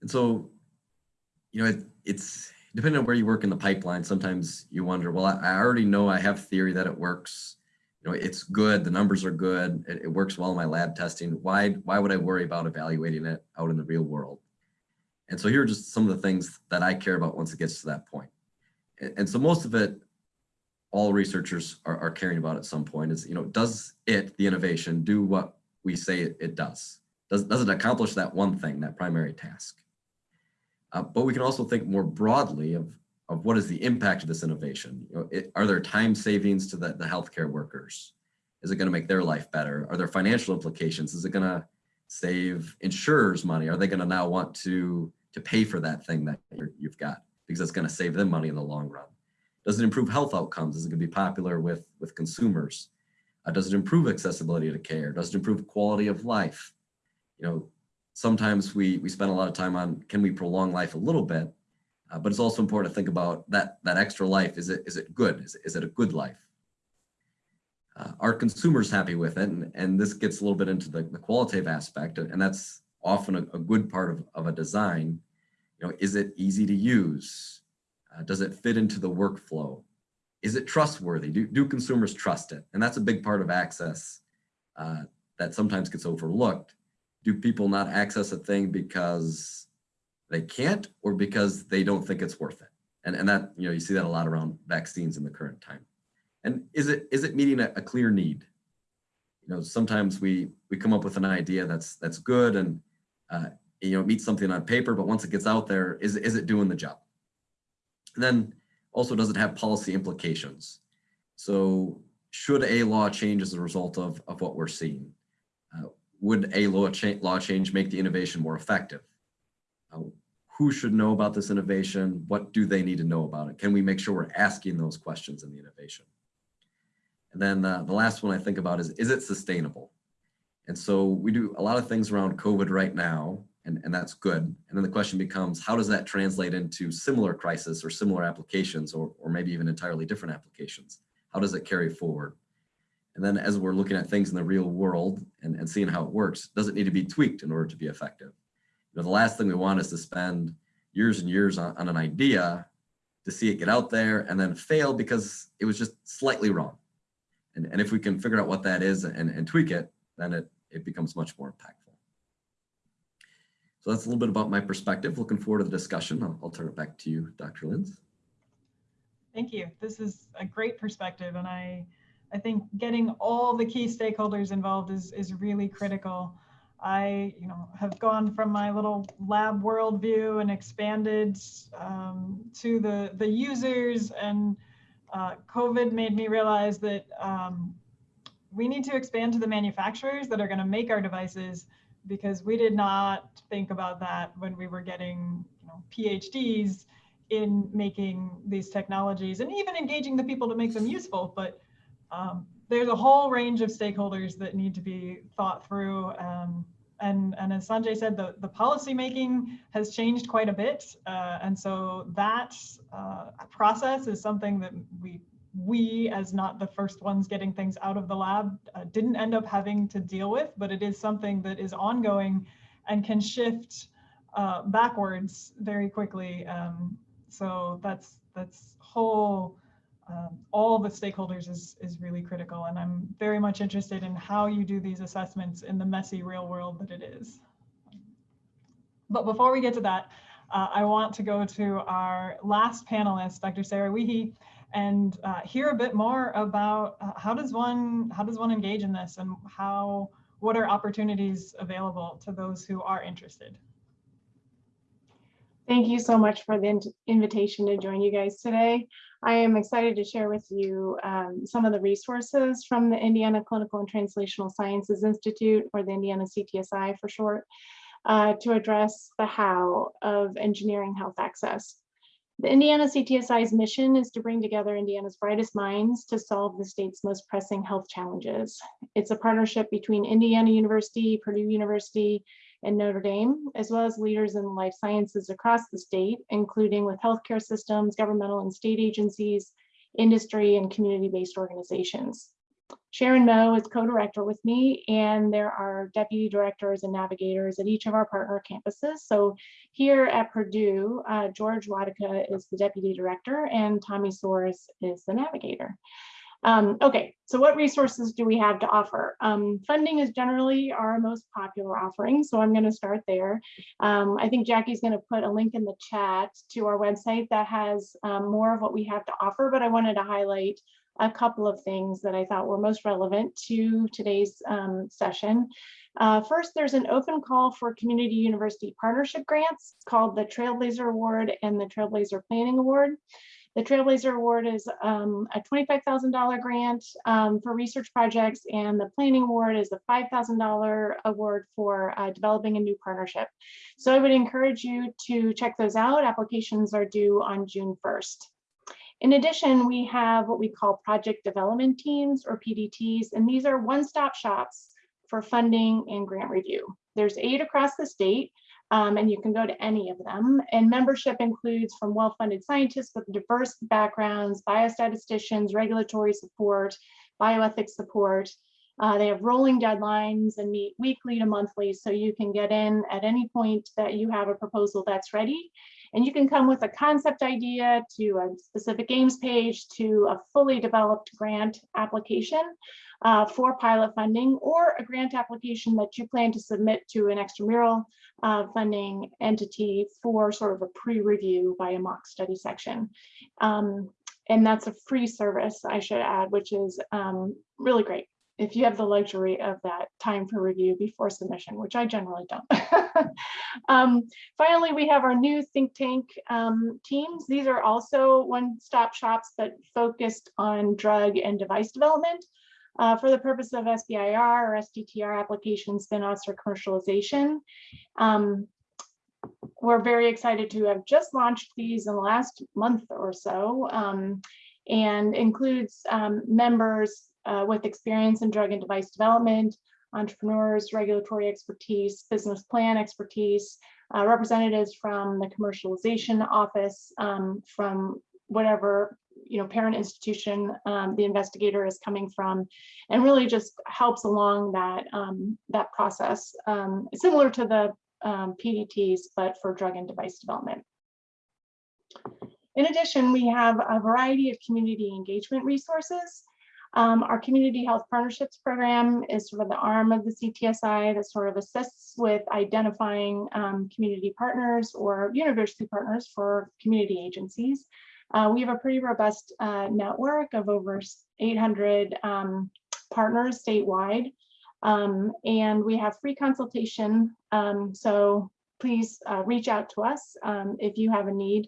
And so, you know, it, it's depending on where you work in the pipeline, sometimes you wonder, well, I, I already know I have theory that it works. You know, it's good, the numbers are good, it, it works well in my lab testing. Why, why would I worry about evaluating it out in the real world? And so here are just some of the things that I care about once it gets to that point. And, and so most of it, all researchers are, are caring about at some point is, you know, does it, the innovation, do what we say it, it does? Does, does it accomplish that one thing, that primary task? Uh, but we can also think more broadly of, of what is the impact of this innovation? You know, it, are there time savings to the, the healthcare workers? Is it going to make their life better? Are there financial implications? Is it going to save insurers money? Are they going to now want to, to pay for that thing that you've got because it's going to save them money in the long run? Does it improve health outcomes? Is it going to be popular with, with consumers? Uh, does it improve accessibility to care? Does it improve quality of life? You know, sometimes we, we spend a lot of time on, can we prolong life a little bit? Uh, but it's also important to think about that, that extra life. Is it, is it good? Is it, is it a good life? Uh, are consumers happy with it? And, and this gets a little bit into the, the qualitative aspect, and that's often a, a good part of, of a design. You know, is it easy to use? Uh, does it fit into the workflow? Is it trustworthy? Do, do consumers trust it? And that's a big part of access uh, that sometimes gets overlooked do people not access a thing because they can't or because they don't think it's worth it? And, and that, you know, you see that a lot around vaccines in the current time. And is it is it meeting a, a clear need? You know, sometimes we we come up with an idea that's that's good and uh, you know it meets something on paper, but once it gets out there, is is it doing the job? And then also, does it have policy implications? So should a law change as a result of of what we're seeing? Uh, would a law, cha law change make the innovation more effective? Uh, who should know about this innovation? What do they need to know about it? Can we make sure we're asking those questions in the innovation? And then uh, the last one I think about is, is it sustainable? And so we do a lot of things around COVID right now, and, and that's good. And then the question becomes, how does that translate into similar crisis or similar applications, or, or maybe even entirely different applications? How does it carry forward? And then as we're looking at things in the real world and, and seeing how it works, does it need to be tweaked in order to be effective? You know, the last thing we want is to spend years and years on, on an idea to see it get out there and then fail because it was just slightly wrong. And, and if we can figure out what that is and, and tweak it, then it, it becomes much more impactful. So that's a little bit about my perspective. Looking forward to the discussion. I'll, I'll turn it back to you, Dr. Linnes. Thank you. This is a great perspective and I I think getting all the key stakeholders involved is, is really critical. I, you know, have gone from my little lab worldview and expanded um, to the the users, and uh, COVID made me realize that um, we need to expand to the manufacturers that are going to make our devices, because we did not think about that when we were getting, you know, PhDs in making these technologies and even engaging the people to make them useful, but um, there's a whole range of stakeholders that need to be thought through. Um, and, and as Sanjay said, the, the policy making has changed quite a bit. Uh, and so that uh, process is something that we, we as not the first ones getting things out of the lab uh, didn't end up having to deal with, but it is something that is ongoing and can shift uh, backwards very quickly. Um, so that's, that's whole um, all the stakeholders is, is really critical. And I'm very much interested in how you do these assessments in the messy real world that it is. But before we get to that, uh, I want to go to our last panelist, Dr. Sarah Wiehe, and uh, hear a bit more about uh, how does one how does one engage in this and how what are opportunities available to those who are interested. Thank you so much for the invitation to join you guys today. I am excited to share with you um, some of the resources from the Indiana Clinical and Translational Sciences Institute, or the Indiana CTSI for short, uh, to address the how of engineering health access. The Indiana CTSI's mission is to bring together Indiana's brightest minds to solve the state's most pressing health challenges. It's a partnership between Indiana University, Purdue University, and Notre Dame, as well as leaders in life sciences across the state, including with healthcare systems, governmental and state agencies, industry, and community-based organizations. Sharon Moe is co-director with me, and there are deputy directors and navigators at each of our partner campuses. So here at Purdue, uh, George Wodicka is the deputy director, and Tommy Soares is the navigator. Um, okay, so what resources do we have to offer? Um, funding is generally our most popular offering, so I'm going to start there. Um, I think Jackie's going to put a link in the chat to our website that has um, more of what we have to offer, but I wanted to highlight a couple of things that I thought were most relevant to today's um, session. Uh, first, there's an open call for community university partnership grants called the Trailblazer Award and the Trailblazer Planning Award. The Trailblazer Award is um, a $25,000 grant um, for research projects, and the Planning Award is a $5,000 award for uh, developing a new partnership. So I would encourage you to check those out. Applications are due on June 1st. In addition, we have what we call project development teams or PDTs, and these are one-stop shops for funding and grant review. There's eight across the state, um, and you can go to any of them. And membership includes from well-funded scientists with diverse backgrounds, biostatisticians, regulatory support, bioethics support. Uh, they have rolling deadlines and meet weekly to monthly, so you can get in at any point that you have a proposal that's ready. And you can come with a concept idea to a specific aims page to a fully developed grant application uh, for pilot funding or a grant application that you plan to submit to an extramural uh, funding entity for sort of a pre-review by a mock study section. Um, and that's a free service, I should add, which is um, really great if you have the luxury of that time for review before submission, which I generally don't. um, finally, we have our new think tank um, teams. These are also one-stop shops, but focused on drug and device development uh, for the purpose of SBIR or STTR applications, spin-offs, or commercialization. Um, we're very excited to have just launched these in the last month or so um, and includes um, members uh, with experience in drug and device development, entrepreneurs, regulatory expertise, business plan expertise, uh, representatives from the commercialization office, um, from whatever you know parent institution um, the investigator is coming from, and really just helps along that um, that process, um, similar to the um, PDTs, but for drug and device development. In addition, we have a variety of community engagement resources. Um, our community health partnerships program is sort of the arm of the CTSI that sort of assists with identifying um, community partners or university partners for community agencies. Uh, we have a pretty robust uh, network of over 800 um, partners statewide. Um, and we have free consultation. Um, so please uh, reach out to us um, if you have a need.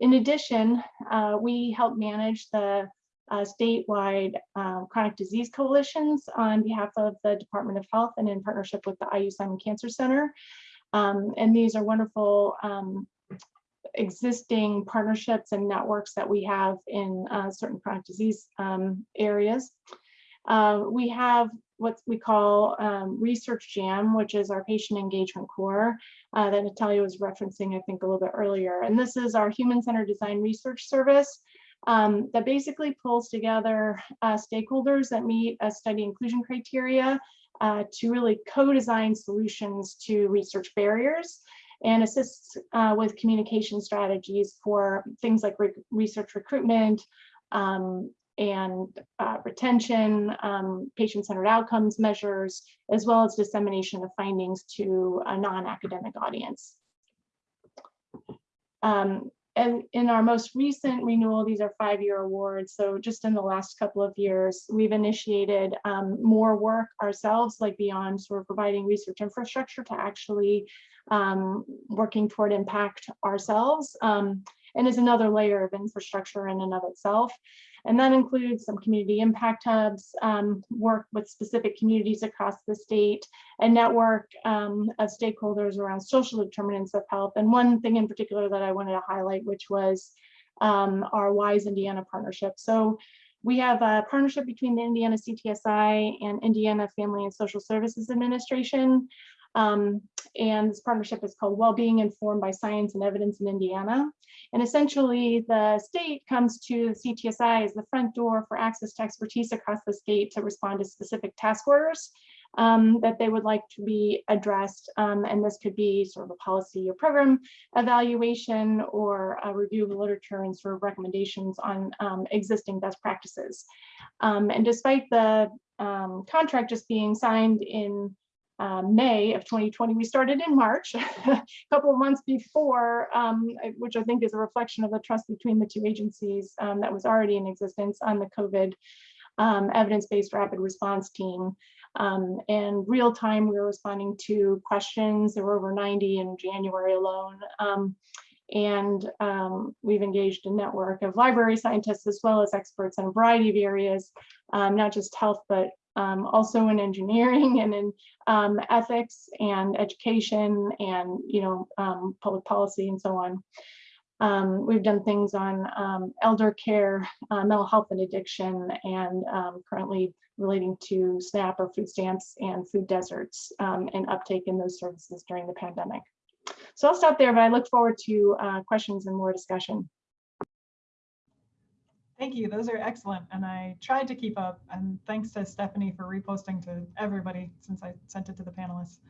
in addition, uh, we help manage the uh, statewide um, chronic disease coalitions on behalf of the Department of Health and in partnership with the IU Simon Cancer Center. Um, and these are wonderful um, existing partnerships and networks that we have in uh, certain chronic disease um, areas. Uh, we have what we call um, Research Jam, which is our patient engagement core uh, that Natalia was referencing, I think, a little bit earlier. And this is our human-centered design research service um, that basically pulls together uh, stakeholders that meet a study inclusion criteria uh, to really co-design solutions to research barriers and assists uh, with communication strategies for things like re research recruitment um, and uh, retention, um, patient-centered outcomes measures, as well as dissemination of findings to a non-academic audience. Um, and in our most recent renewal, these are five-year awards. So just in the last couple of years, we've initiated um, more work ourselves, like beyond sort of providing research infrastructure to actually um, working toward impact ourselves. Um, and is another layer of infrastructure in and of itself. And that includes some community impact hubs, um, work with specific communities across the state, a network um, of stakeholders around social determinants of health. And one thing in particular that I wanted to highlight, which was um, our WISE Indiana partnership. So we have a partnership between the Indiana CTSI and Indiana Family and Social Services Administration. Um, and this partnership is called Wellbeing Informed by Science and Evidence in Indiana. And essentially the state comes to CTSI as the front door for access to expertise across the state to respond to specific task orders um, that they would like to be addressed. Um, and this could be sort of a policy or program evaluation or a review of the literature and sort of recommendations on um, existing best practices. Um, and despite the um, contract just being signed in uh, May of 2020, we started in March, a couple of months before, um, which I think is a reflection of the trust between the two agencies um, that was already in existence on the COVID um, evidence-based rapid response team. Um, and real time, we were responding to questions. There were over 90 in January alone. Um, and um, we've engaged a network of library scientists as well as experts in a variety of areas, um, not just health, but um, also in engineering and in um, ethics and education and you know um, public policy and so on. Um, we've done things on um, elder care, uh, mental health and addiction, and um, currently relating to SNAP or food stamps and food deserts and uptake in those services during the pandemic. So I'll stop there, but I look forward to uh, questions and more discussion. Thank you. Those are excellent. And I tried to keep up. And thanks to Stephanie for reposting to everybody since I sent it to the panelists.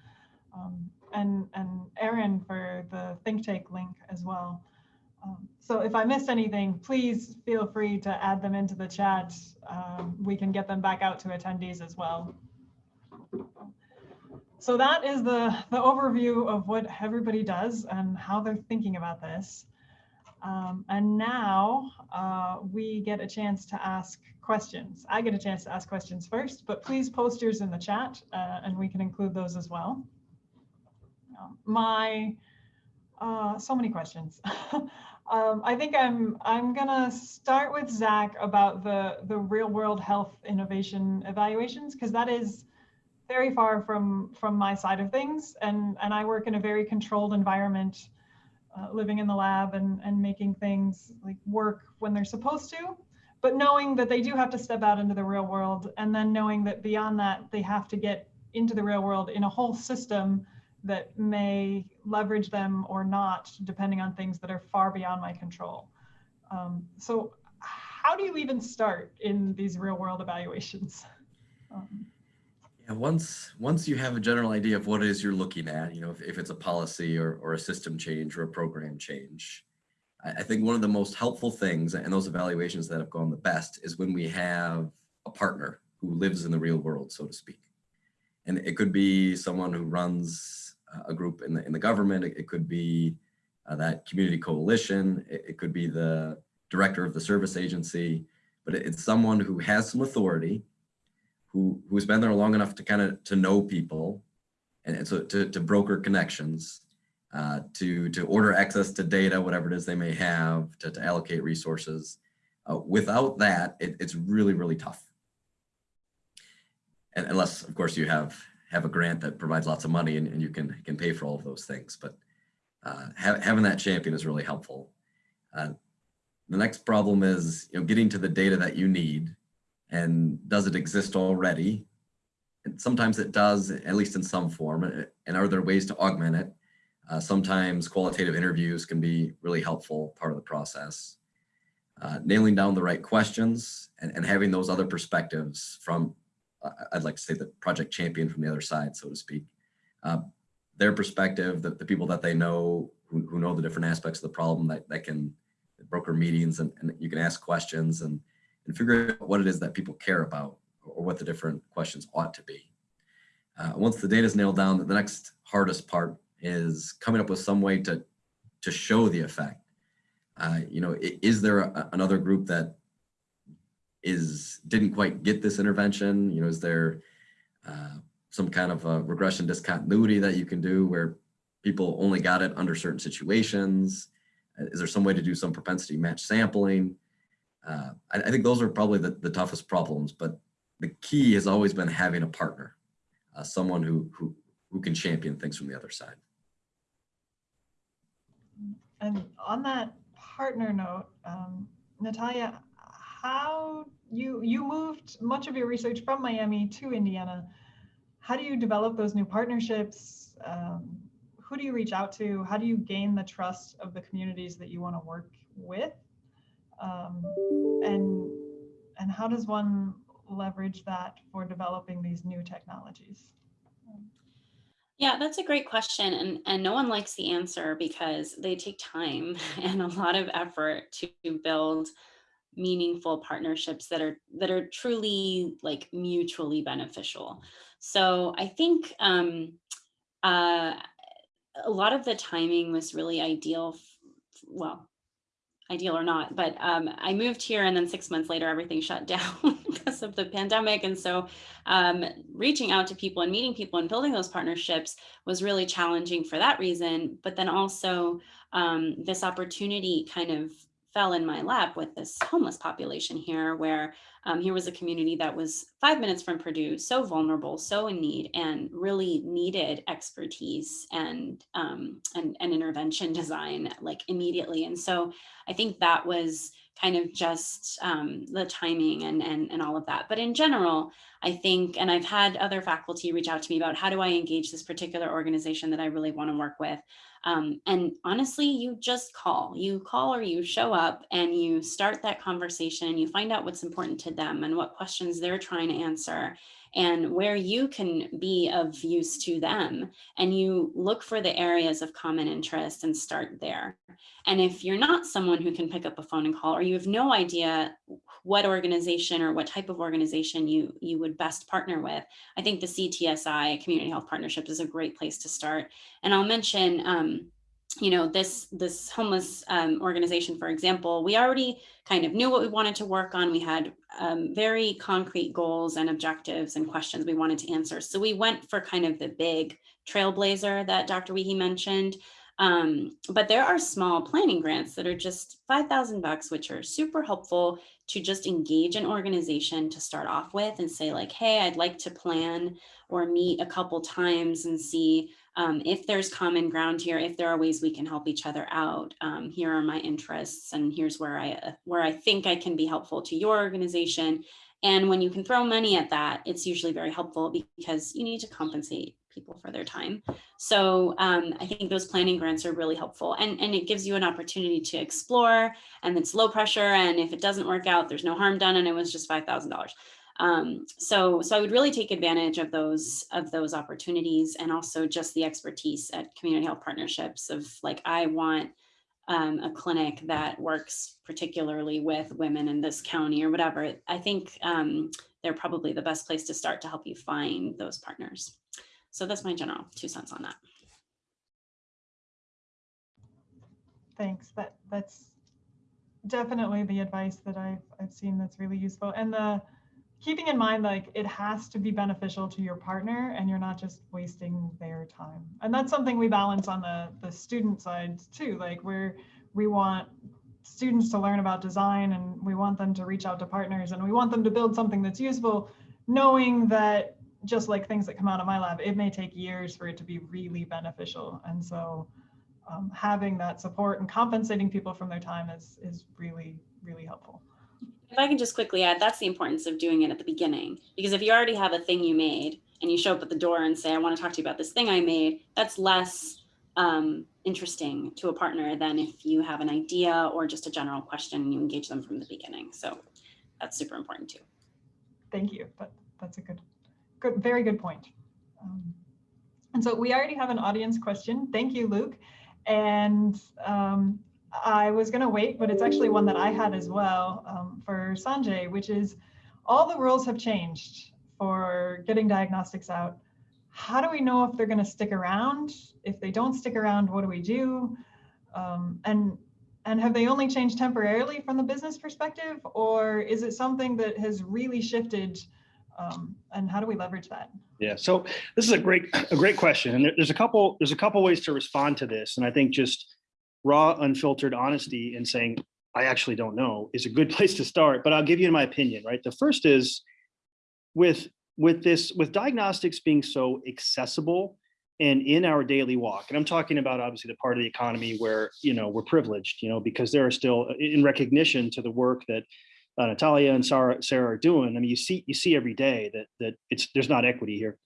Um, and, and Erin for the think tank link as well. Um, so if I missed anything, please feel free to add them into the chat. Um, we can get them back out to attendees as well. So that is the, the overview of what everybody does and how they're thinking about this. Um, and now uh, we get a chance to ask questions. I get a chance to ask questions first, but please post yours in the chat uh, and we can include those as well. Um, my, uh, so many questions. um, I think I'm I'm gonna start with Zach about the the real world health innovation evaluations because that is very far from from my side of things and and I work in a very controlled environment uh, living in the lab and, and making things like work when they're supposed to, but knowing that they do have to step out into the real world and then knowing that beyond that, they have to get into the real world in a whole system that may leverage them or not, depending on things that are far beyond my control. Um, so how do you even start in these real world evaluations? Um, yeah, once once you have a general idea of what it is you're looking at, you know, if, if it's a policy or, or a system change or a program change, I, I think one of the most helpful things and those evaluations that have gone the best is when we have a partner who lives in the real world, so to speak. And it could be someone who runs a group in the in the government. It, it could be uh, that community coalition. It, it could be the director of the service agency, but it, it's someone who has some authority who who's been there long enough to kind of to know people and, and so to, to broker connections uh, to to order access to data whatever it is they may have to, to allocate resources uh, without that it, it's really really tough. And unless of course you have have a grant that provides lots of money and, and you can can pay for all of those things but uh, ha having that champion is really helpful. Uh, the next problem is you know getting to the data that you need and does it exist already? And sometimes it does, at least in some form. And are there ways to augment it? Uh, sometimes qualitative interviews can be really helpful part of the process. Uh, nailing down the right questions and, and having those other perspectives from, uh, I'd like to say the project champion from the other side, so to speak. Uh, their perspective, the, the people that they know, who, who know the different aspects of the problem that, that can broker meetings and, and you can ask questions and and figure out what it is that people care about or what the different questions ought to be. Uh, once the data is nailed down, the next hardest part is coming up with some way to, to show the effect. Uh, you know, is there a, another group that is didn't quite get this intervention? You know, is there uh, some kind of a regression discontinuity that you can do where people only got it under certain situations? Is there some way to do some propensity match sampling? Uh, I, I think those are probably the, the toughest problems, but the key has always been having a partner, uh, someone who, who, who can champion things from the other side. And on that partner note, um, Natalia, how you you moved much of your research from Miami to Indiana. How do you develop those new partnerships? Um, who do you reach out to? How do you gain the trust of the communities that you want to work with? Um, and and how does one leverage that for developing these new technologies? Yeah, that's a great question. And, and no one likes the answer because they take time and a lot of effort to build meaningful partnerships that are that are truly like mutually beneficial. So I think um, uh, a lot of the timing was really ideal. Well, ideal or not, but um, I moved here and then six months later, everything shut down because of the pandemic. And so um, reaching out to people and meeting people and building those partnerships was really challenging for that reason. But then also um, this opportunity kind of fell in my lap with this homeless population here, where um, here was a community that was five minutes from Purdue, so vulnerable, so in need, and really needed expertise and um, and, and intervention design like immediately. And so I think that was kind of just um, the timing and, and, and all of that. But in general, I think, and I've had other faculty reach out to me about how do I engage this particular organization that I really want to work with. Um, and honestly, you just call, you call or you show up and you start that conversation, you find out what's important to them and what questions they're trying to answer and where you can be of use to them. And you look for the areas of common interest and start there. And if you're not someone who can pick up a phone and call, or you have no idea what organization or what type of organization you, you would best partner with, I think the CTSI, Community Health Partnership is a great place to start. And I'll mention, um, you know, this, this homeless um, organization, for example, we already kind of knew what we wanted to work on. We had um, very concrete goals and objectives and questions we wanted to answer. So we went for kind of the big trailblazer that Dr. Wiehe mentioned. Um, but there are small planning grants that are just 5,000 bucks, which are super helpful to just engage an organization to start off with and say like, hey, I'd like to plan or meet a couple times and see um, if there's common ground here, if there are ways we can help each other out. Um, here are my interests and here's where I, uh, where I think I can be helpful to your organization. And when you can throw money at that, it's usually very helpful because you need to compensate people for their time. So um, I think those planning grants are really helpful and, and it gives you an opportunity to explore and it's low pressure. And if it doesn't work out, there's no harm done and it was just $5,000. Um, so, so I would really take advantage of those of those opportunities and also just the expertise at community health partnerships of like, I want um, a clinic that works particularly with women in this county or whatever. I think um, they're probably the best place to start to help you find those partners. So that's my general two cents on that. Thanks. That that's definitely the advice that I've I've seen that's really useful. And the keeping in mind like it has to be beneficial to your partner and you're not just wasting their time. And that's something we balance on the the student side too. Like where we want students to learn about design and we want them to reach out to partners and we want them to build something that's useful, knowing that just like things that come out of my lab, it may take years for it to be really beneficial. And so um, having that support and compensating people from their time is, is really, really helpful. If I can just quickly add, that's the importance of doing it at the beginning. Because if you already have a thing you made and you show up at the door and say, I want to talk to you about this thing I made, that's less um, interesting to a partner than if you have an idea or just a general question and you engage them from the beginning. So that's super important too. Thank you. That, that's a good, good, very good point. Um, and so we already have an audience question. Thank you, Luke. And um, I was going to wait, but it's actually one that I had as well um, for Sanjay, which is all the rules have changed for getting diagnostics out. How do we know if they're going to stick around? If they don't stick around, what do we do? Um, and and have they only changed temporarily from the business perspective, or is it something that has really shifted? Um, and how do we leverage that? Yeah, so this is a great a great question, and there, there's a couple there's a couple ways to respond to this, and I think just raw, unfiltered honesty and saying I actually don't know, is a good place to start, but I'll give you my opinion, right? The first is with with this with diagnostics being so accessible and in our daily walk and i'm talking about obviously the part of the economy where you know we're privileged you know because there are still in recognition to the work that uh, natalia and sarah sarah are doing i mean you see you see every day that that it's there's not equity here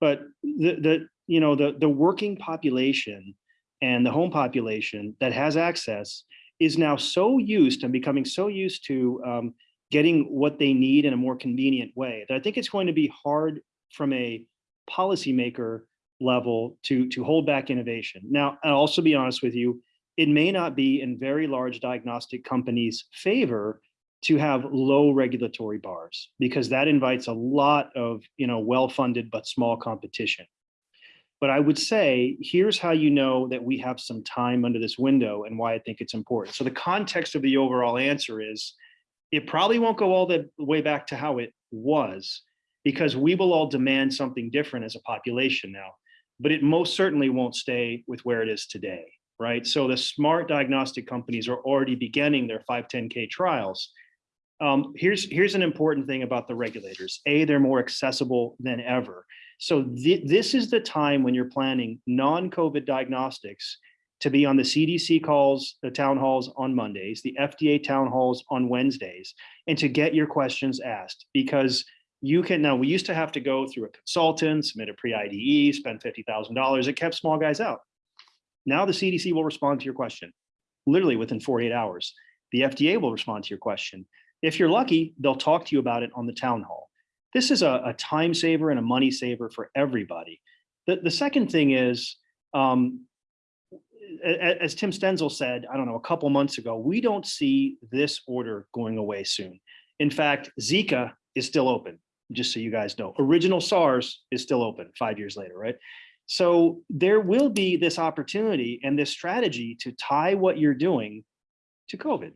but the the you know the the working population and the home population that has access is now so used and becoming so used to um, getting what they need in a more convenient way that I think it's going to be hard from a policymaker level to, to hold back innovation. Now, I'll also be honest with you, it may not be in very large diagnostic companies' favor to have low regulatory bars because that invites a lot of you know well-funded but small competition. But I would say, here's how you know that we have some time under this window and why I think it's important. So the context of the overall answer is it probably won't go all the way back to how it was because we will all demand something different as a population now, but it most certainly won't stay with where it is today, right? So the smart diagnostic companies are already beginning their 510K trials. Um, here's, here's an important thing about the regulators. A, they're more accessible than ever. So th this is the time when you're planning non-COVID diagnostics to be on the CDC calls, the town halls on Mondays, the FDA town halls on Wednesdays, and to get your questions asked because you can now we used to have to go through a consultant, submit a pre-IDE, spend $50,000. It kept small guys out. Now the CDC will respond to your question literally within 48 hours. The FDA will respond to your question. If you're lucky, they'll talk to you about it on the town hall. This is a, a time saver and a money saver for everybody. The, the second thing is um, as Tim Stenzel said, I don't know, a couple months ago, we don't see this order going away soon. In fact, Zika is still open, just so you guys know. Original SARS is still open five years later, right? So there will be this opportunity and this strategy to tie what you're doing to COVID.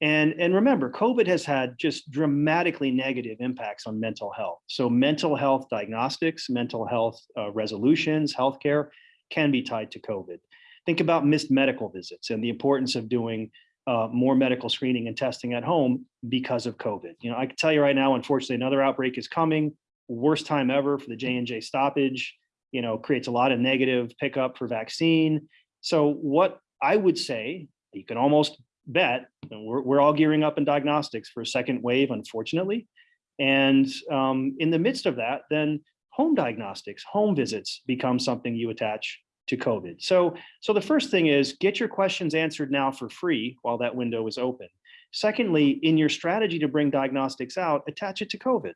And, and remember, COVID has had just dramatically negative impacts on mental health. So mental health diagnostics, mental health uh, resolutions, healthcare can be tied to COVID. Think about missed medical visits and the importance of doing uh, more medical screening and testing at home because of COVID. You know, I can tell you right now, unfortunately, another outbreak is coming. Worst time ever for the J&J stoppage, you know, creates a lot of negative pickup for vaccine. So what I would say, you can almost bet, we're, we're all gearing up in diagnostics for a second wave, unfortunately. And um, in the midst of that, then home diagnostics, home visits become something you attach to COVID. So, so the first thing is get your questions answered now for free while that window is open. Secondly, in your strategy to bring diagnostics out, attach it to COVID,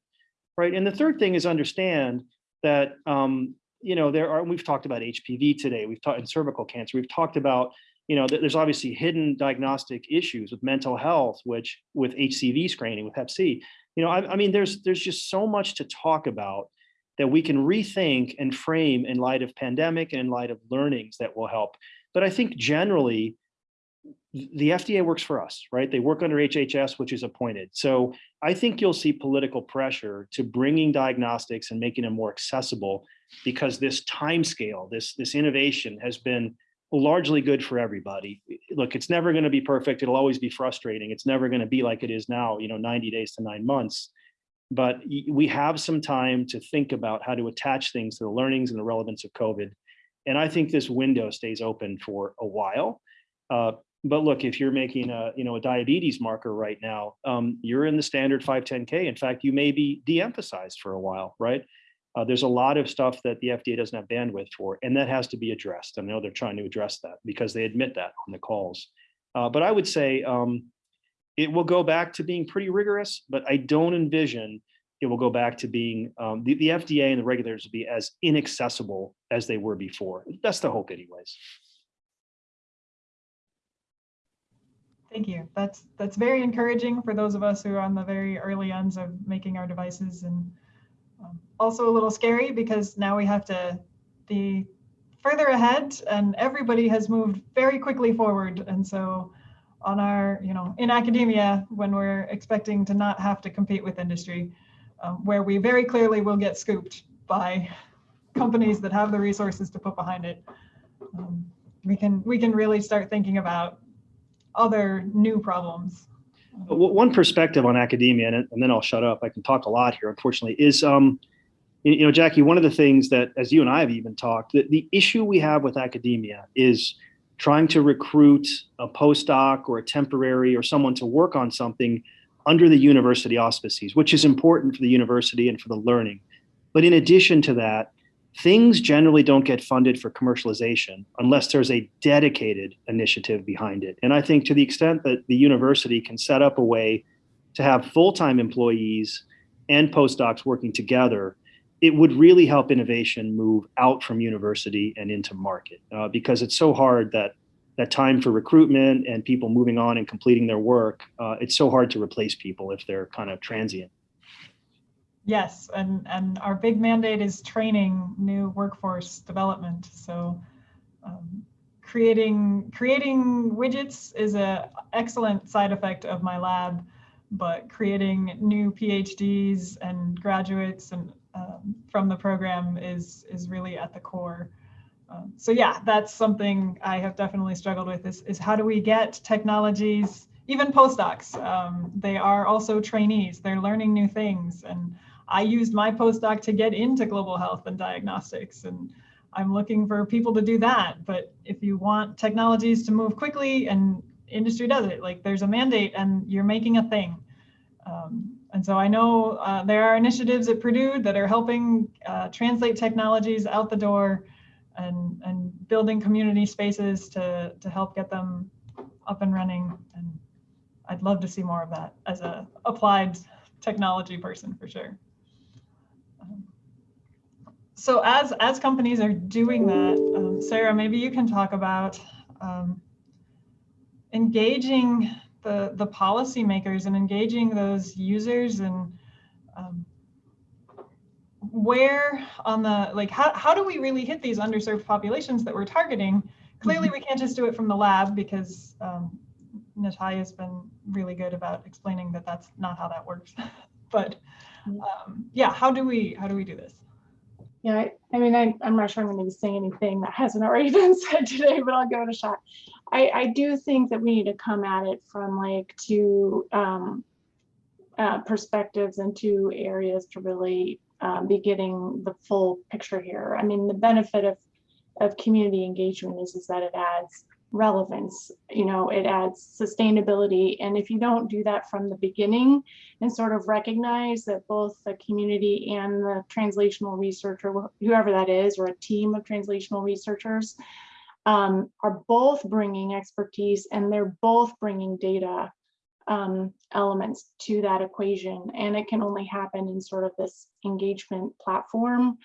right? And the third thing is understand that, um, you know, there are, we've talked about HPV today, we've talked in cervical cancer, we've talked about, you know, there's obviously hidden diagnostic issues with mental health, which with HCV screening, with Hep C, you know, I, I mean, there's, there's just so much to talk about that we can rethink and frame in light of pandemic and in light of learnings that will help. But I think generally, the FDA works for us, right? They work under HHS, which is appointed. So I think you'll see political pressure to bringing diagnostics and making them more accessible because this time scale, this, this innovation has been largely good for everybody. Look, it's never going to be perfect. It'll always be frustrating. It's never going to be like it is now, you know, 90 days to nine months but we have some time to think about how to attach things to the learnings and the relevance of COVID. And I think this window stays open for a while. Uh, but look, if you're making a, you know, a diabetes marker right now, um, you're in the standard 510K. In fact, you may be de-emphasized for a while, right? Uh, there's a lot of stuff that the FDA doesn't have bandwidth for, and that has to be addressed. I know they're trying to address that because they admit that on the calls. Uh, but I would say, um, it will go back to being pretty rigorous, but I don't envision it will go back to being um, the, the FDA and the regulators will be as inaccessible as they were before. That's the hope anyways. Thank you. That's that's very encouraging for those of us who are on the very early ends of making our devices and um, also a little scary because now we have to be further ahead and everybody has moved very quickly forward. And so on our, you know, in academia, when we're expecting to not have to compete with industry, um, where we very clearly will get scooped by companies that have the resources to put behind it. Um, we can we can really start thinking about other new problems. W- One perspective on academia, and, then I'll shut up. I can talk a lot here, unfortunately, is um, you, you know, Jackie, one of the things that, as you and I have even talked, that the issue we have with academia is trying to recruit a postdoc or a temporary or someone to work on something under the university auspices, which is important for the university and for the learning. But in addition to that, things generally don't get funded for commercialization unless there's a dedicated initiative behind it. And I think to the extent that the university can set up a way to have full-time employees and postdocs working together, it would really help innovation move out from university and into market uh, because it's so hard that that time for recruitment and people moving on and completing their work, uh, it's so hard to replace people if they're kind of transient. Yes, and, and our big mandate is training new workforce development. So um, creating creating widgets is a excellent side effect of my lab, but creating new PhDs and graduates and um, from the program is is really at the core. Um, so yeah, that's something I have definitely struggled with is, is how do we get technologies, even postdocs, um, they are also trainees, they're learning new things. And I used my postdoc to get into global health and diagnostics and I'm looking for people to do that. But if you want technologies to move quickly and industry does it, like there's a mandate and you're making a thing. Um, and so I know uh, there are initiatives at Purdue that are helping uh, translate technologies out the door and, and building community spaces to, to help get them up and running. And I'd love to see more of that as a applied technology person for sure. So as, as companies are doing that, um, Sarah, maybe you can talk about um, engaging the, the policymakers and engaging those users and um, where on the like how, how do we really hit these underserved populations that we're targeting? Clearly we can't just do it from the lab because um, Natalia has been really good about explaining that that's not how that works. But um, yeah how do we how do we do this Yeah, I, I mean, I, I'm not sure I'm going to be saying anything that hasn't already been said today, but I'll give it a shot. I, I do think that we need to come at it from like two um, uh, perspectives and two areas to really um, be getting the full picture here. I mean, the benefit of of community engagement is is that it adds relevance you know it adds sustainability. And if you don't do that from the beginning and sort of recognize that both the community and the translational researcher whoever that is or a team of translational researchers um, are both bringing expertise and they're both bringing data um, elements to that equation. And it can only happen in sort of this engagement platform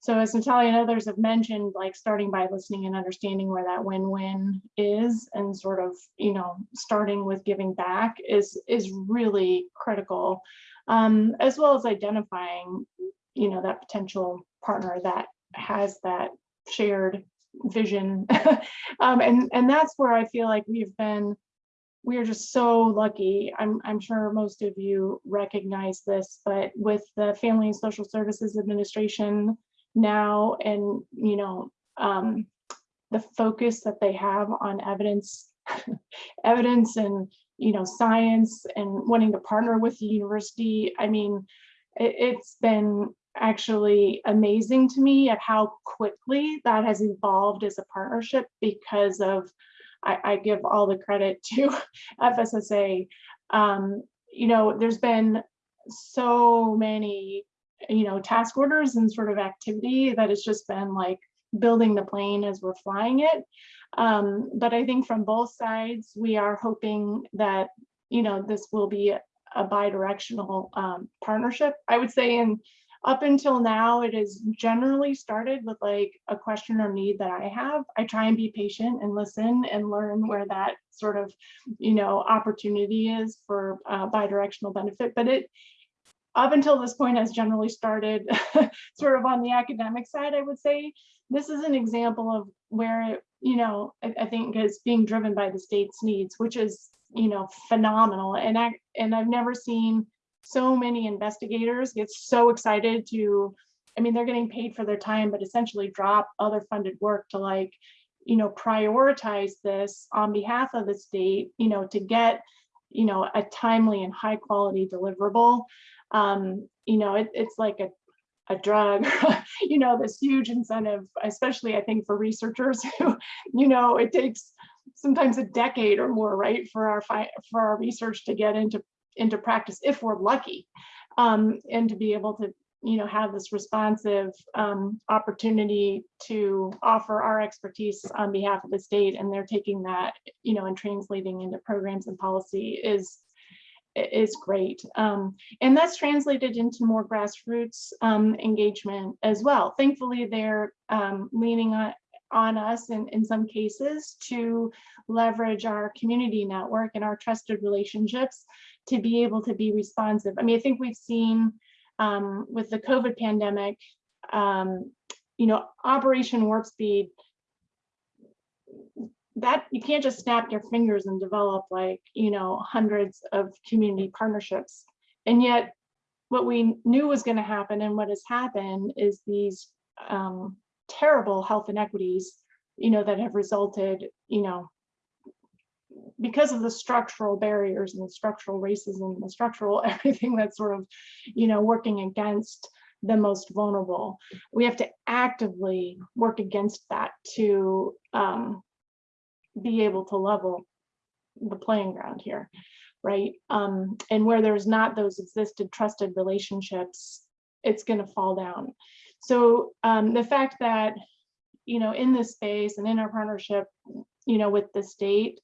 so as Natalia and others have mentioned, like starting by listening and understanding where that win-win is and sort of, you know, starting with giving back is is really critical, um, as well as identifying, you know, that potential partner that has that shared vision. um, and, and that's where I feel like we've been, we are just so lucky. I'm, I'm sure most of you recognize this, but with the Family and Social Services Administration, now and you know um, the focus that they have on evidence evidence and you know science and wanting to partner with the university i mean it, it's been actually amazing to me at how quickly that has evolved as a partnership because of i, I give all the credit to fssa um, you know there's been so many you know, task orders and sort of activity that has just been like building the plane as we're flying it. Um, but I think from both sides, we are hoping that, you know, this will be a, a bi-directional um, partnership. I would say in up until now, it has generally started with like a question or need that I have. I try and be patient and listen and learn where that sort of, you know, opportunity is for uh, bi-directional benefit. But it up until this point has generally started sort of on the academic side, I would say. This is an example of where, it, you know, I, I think is being driven by the state's needs, which is, you know, phenomenal. And I and I've never seen so many investigators get so excited to, I mean, they're getting paid for their time, but essentially drop other funded work to like, you know, prioritize this on behalf of the state, you know, to get, you know, a timely and high quality deliverable. Um, you know, it, it's like a, a drug, you know, this huge incentive, especially I think for researchers who, you know, it takes sometimes a decade or more, right, for our for our research to get into into practice if we're lucky, um, and to be able to you know have this responsive um, opportunity to offer our expertise on behalf of the state, and they're taking that you know and translating into programs and policy is is great. Um, and that's translated into more grassroots um, engagement as well. Thankfully, they're um, leaning on, on us in, in some cases to leverage our community network and our trusted relationships to be able to be responsive. I mean, I think we've seen um, with the COVID pandemic, um, you know, Operation Warp Speed, that you can't just snap your fingers and develop like, you know, hundreds of community partnerships. And yet what we knew was going to happen and what has happened is these um, terrible health inequities, you know, that have resulted, you know, because of the structural barriers and the structural racism, and the structural everything that's sort of, you know, working against the most vulnerable. We have to actively work against that to um, be able to level the playing ground here, right? Um, and where there's not those existed trusted relationships, it's going to fall down. So um, the fact that, you know, in this space and in our partnership, you know, with the state,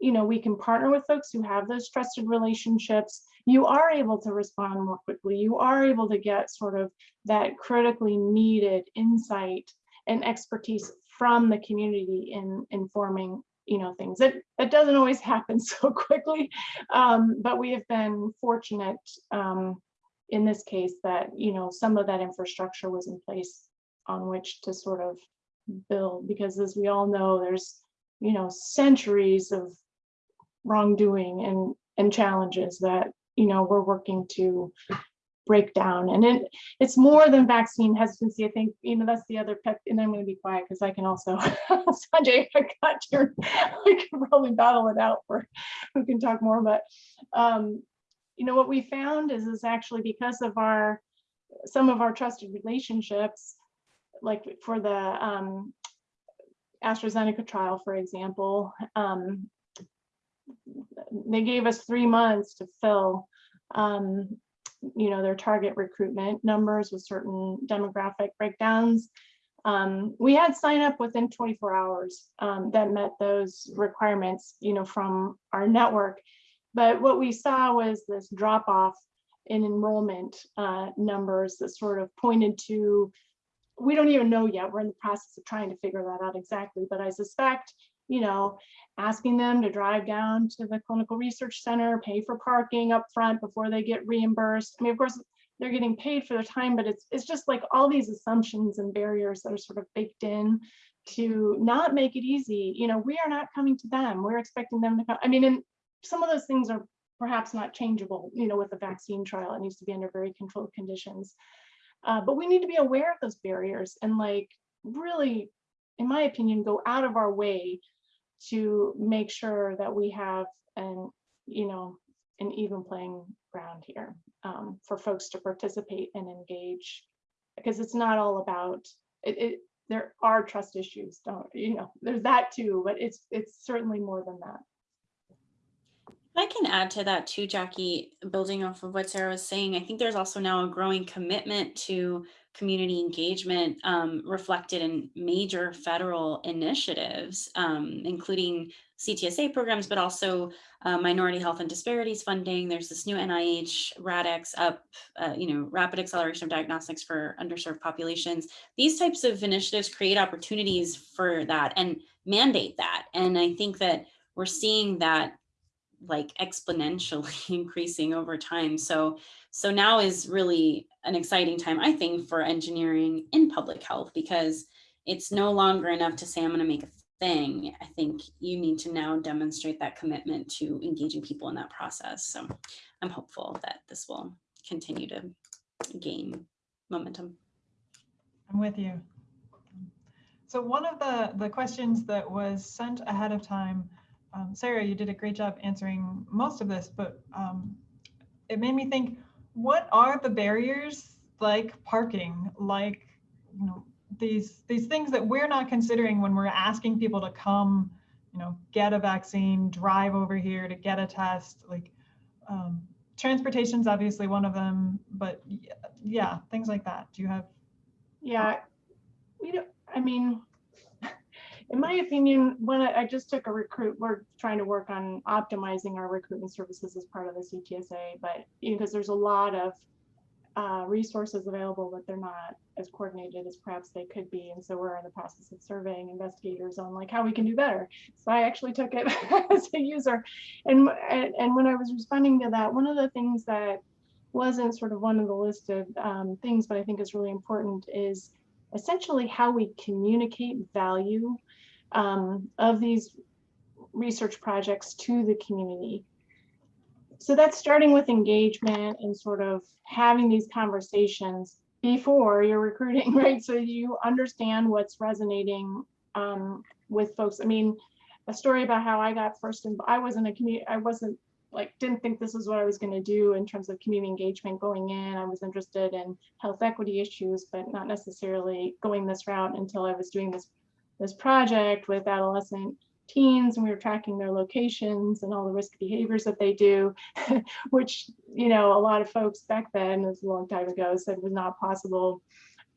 you know, we can partner with folks who have those trusted relationships. You are able to respond more quickly. You are able to get sort of that critically needed insight and expertise from the community in informing you know things. That that doesn't always happen so quickly um, but we have been fortunate um, in this case that you know some of that infrastructure was in place on which to sort of build because as we all know there's you know centuries of wrongdoing and and challenges that you know we're working to break down and it it's more than vaccine hesitancy i think. You know that's the other pet and i'm going to be quiet because i can also sanjay i got your we can probably battle it out for who can talk more but um you know what we found is is actually because of our some of our trusted relationships like for the um AstraZeneca trial, for example, um, they gave us three months to fill um, you know, their target recruitment numbers with certain demographic breakdowns. Um, we had sign up within 24 hours um, that met those requirements, you know, from our network. But what we saw was this drop off in enrollment uh, numbers that sort of pointed to, we don't even know yet. We're in the process of trying to figure that out exactly, but I suspect you know, asking them to drive down to the clinical research center, pay for parking up front before they get reimbursed. I mean, of course, they're getting paid for their time, but it's it's just like all these assumptions and barriers that are sort of baked in to not make it easy. You know, we are not coming to them. We're expecting them to come. I mean, and some of those things are perhaps not changeable, you know, with a vaccine trial. It needs to be under very controlled conditions. Uh, but we need to be aware of those barriers and like really, in my opinion, go out of our way to make sure that we have an, you know, an even playing ground here um, for folks to participate and engage because it's not all about it, it there are trust issues don't you know there's that too but it's it's certainly more than that I can add to that too, Jackie, building off of what Sarah was saying. I think there's also now a growing commitment to community engagement um, reflected in major federal initiatives, um, including CTSA programs, but also uh, minority health and disparities funding. There's this new NIH RADx up, uh, you know, rapid acceleration of diagnostics for underserved populations. These types of initiatives create opportunities for that and mandate that. And I think that we're seeing that like exponentially increasing over time. So, so now is really an exciting time, I think, for engineering in public health because it's no longer enough to say I'm going to make a thing. I think you need to now demonstrate that commitment to engaging people in that process. So I'm hopeful that this will continue to gain momentum. I'm with you. So one of the, the questions that was sent ahead of time, um, Sarah, you did a great job answering most of this, but um, it made me think, what are the barriers like parking, like, you know, these, these things that we're not considering when we're asking people to come, you know, get a vaccine, drive over here to get a test, like, um, transportation's obviously one of them, but yeah, things like that. Do you have Yeah, we don't, I mean, in my opinion, when I, I just took a recruit, we're trying to work on optimizing our recruitment services as part of the CTSA, but you know, because there's a lot of uh, resources available, but they're not as coordinated as perhaps they could be. And so we're in the process of surveying investigators on like how we can do better. So I actually took it as a user. And, and, when I was responding to that, one of the things that wasn't sort of one of the listed um, things, but I think is really important is essentially how we communicate value um, of these research projects to the community. So that's starting with engagement and sort of having these conversations before you're recruiting, right? So you understand what's resonating um, with folks. I mean, a story about how I got first, and I wasn't a community, I wasn't like didn't think this is what I was going to do in terms of community engagement going in. I was interested in health equity issues, but not necessarily going this route until I was doing this this project with adolescent teens and we were tracking their locations and all the risk behaviors that they do, which, you know, a lot of folks back then, a long time ago, said was not possible.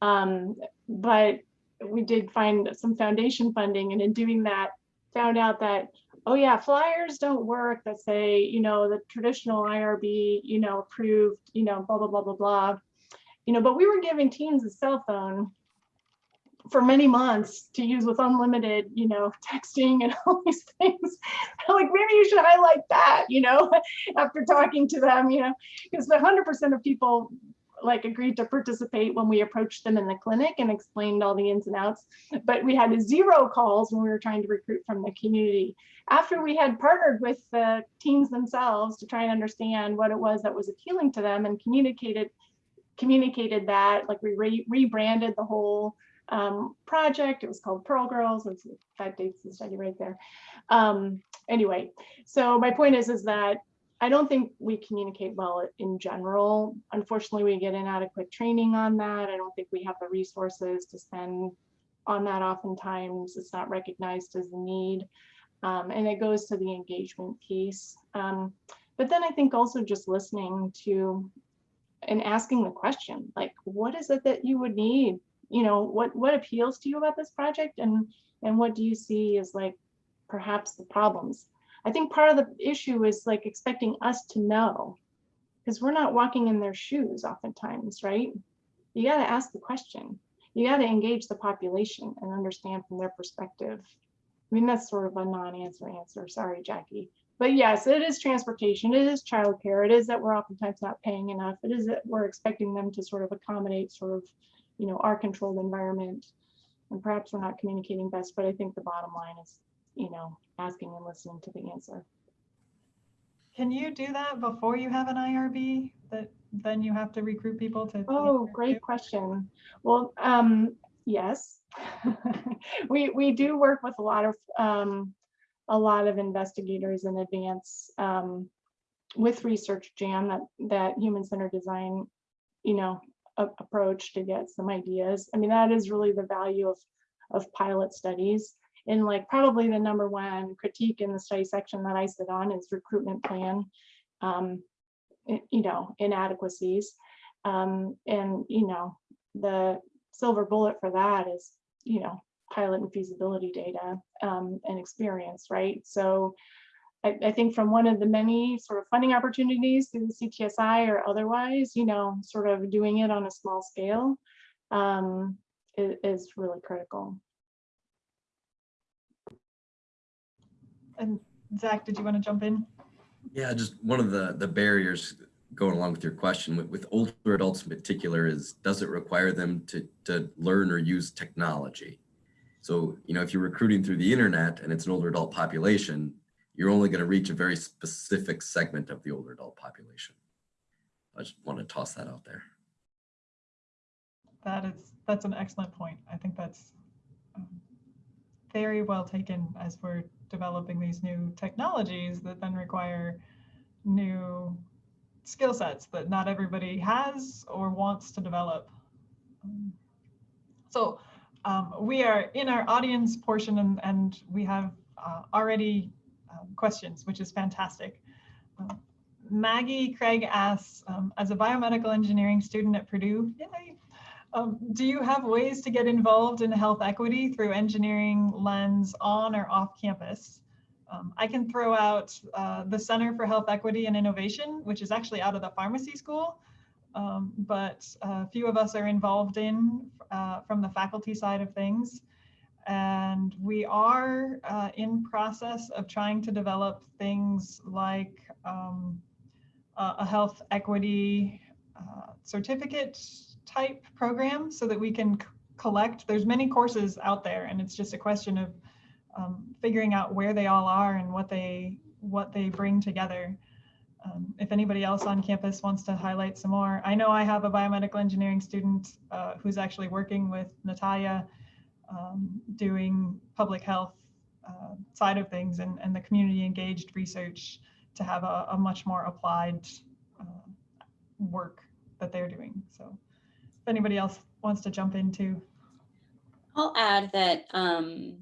Um, but we did find some foundation funding and in doing that, found out that oh yeah, flyers don't work that say, you know, the traditional IRB, you know, approved, you know, blah, blah, blah, blah, blah. You know, but we were giving teens a cell phone for many months to use with unlimited, you know, texting and all these things. like maybe you should highlight that, you know, after talking to them, you know, because the 100% of people like agreed to participate when we approached them in the clinic and explained all the ins and outs. But we had zero calls when we were trying to recruit from the community. After we had partnered with the teams themselves to try and understand what it was that was appealing to them and communicated communicated that, like we re rebranded the whole um, project. It was called Pearl Girls. That dates the study right there. Um, anyway, so my point is, is that I don't think we communicate well in general. Unfortunately, we get inadequate training on that. I don't think we have the resources to spend on that oftentimes. It's not recognized as a need. Um, and it goes to the engagement piece. Um, but then I think also just listening to and asking the question, like, what is it that you would need? You know, what, what appeals to you about this project? And, and what do you see as like perhaps the problems? I think part of the issue is like expecting us to know because we're not walking in their shoes oftentimes, right? You got to ask the question. You got to engage the population and understand from their perspective. I mean, that's sort of a non-answer answer. Sorry, Jackie. But yes, it is transportation. It is childcare. It is that we're oftentimes not paying enough. It is that we're expecting them to sort of accommodate sort of, you know, our controlled environment. And perhaps we're not communicating best, but I think the bottom line is you know, asking and listening to the answer. Can you do that before you have an IRB that then you have to recruit people to? Oh, great question. Well, um, yes. we we do work with a lot of um, a lot of investigators in advance um, with research jam that that human centered design, you know, a, approach to get some ideas. I mean, that is really the value of of pilot studies and like probably the number one critique in the study section that I sit on is recruitment plan, um, you know, inadequacies. Um, and, you know, the silver bullet for that is, you know, pilot and feasibility data um, and experience, right? So I, I, think from one of the many sort of funding opportunities through the CTSI or otherwise, you know, sort of doing it on a small scale um, is, is really critical. And Zach, did you want to jump in? Yeah, just one of the, the barriers going along with your question with, with older adults in particular is, does it require them to, to learn or use technology? So, you know, if you're recruiting through the internet and it's an older adult population, you're only going to reach a very specific segment of the older adult population. I just want to toss that out there. That is, that's an excellent point. I think that's um, very well taken as we're developing these new technologies that then require new skill sets that not everybody has or wants to develop. So um, we are in our audience portion and, and we have uh, already um, questions, which is fantastic. Um, Maggie Craig asks, um, as a biomedical engineering student at Purdue, yay, um, do you have ways to get involved in health equity through engineering lens on or off campus? Um, I can throw out uh, the Center for Health Equity and Innovation, which is actually out of the pharmacy school, um, but a few of us are involved in uh, from the faculty side of things. And we are uh, in process of trying to develop things like um, a a health equity uh, certificate type program so that we can collect, there's many courses out there and it's just a question of um, figuring out where they all are and what they what they bring together. Um, if anybody else on campus wants to highlight some more, I know I have a biomedical engineering student uh, who's actually working with Natalia um, doing public health uh, side of things and, and the community engaged research to have a, a much more applied uh, work that they're doing. So anybody else wants to jump into, I'll add that um,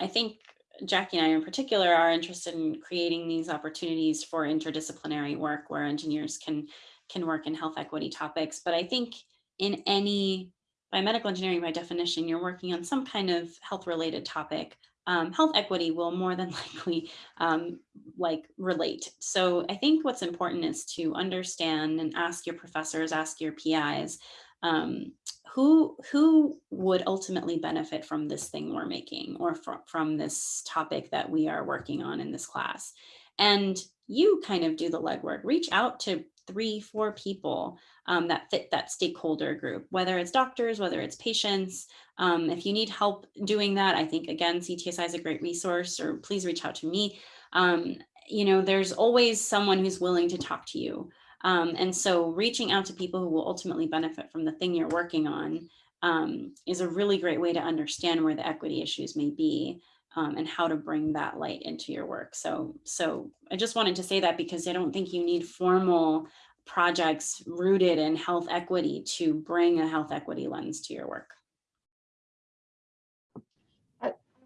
I think Jackie and I in particular are interested in creating these opportunities for interdisciplinary work where engineers can can work in health equity topics. But I think in any biomedical engineering, by definition, you're working on some kind of health related topic. Um, health equity will more than likely um, like relate. So I think what's important is to understand and ask your professors, ask your PIs, um, who who would ultimately benefit from this thing we're making or from, from this topic that we are working on in this class? And you kind of do the legwork. Reach out to three four people um, that fit that stakeholder group whether it's doctors whether it's patients. Um, if you need help doing that i think again ctsi is a great resource or please reach out to me. Um, you know there's always someone who's willing to talk to you um, and so reaching out to people who will ultimately benefit from the thing you're working on um, is a really great way to understand where the equity issues may be um, and how to bring that light into your work. So, so I just wanted to say that because I don't think you need formal projects rooted in health equity to bring a health equity lens to your work.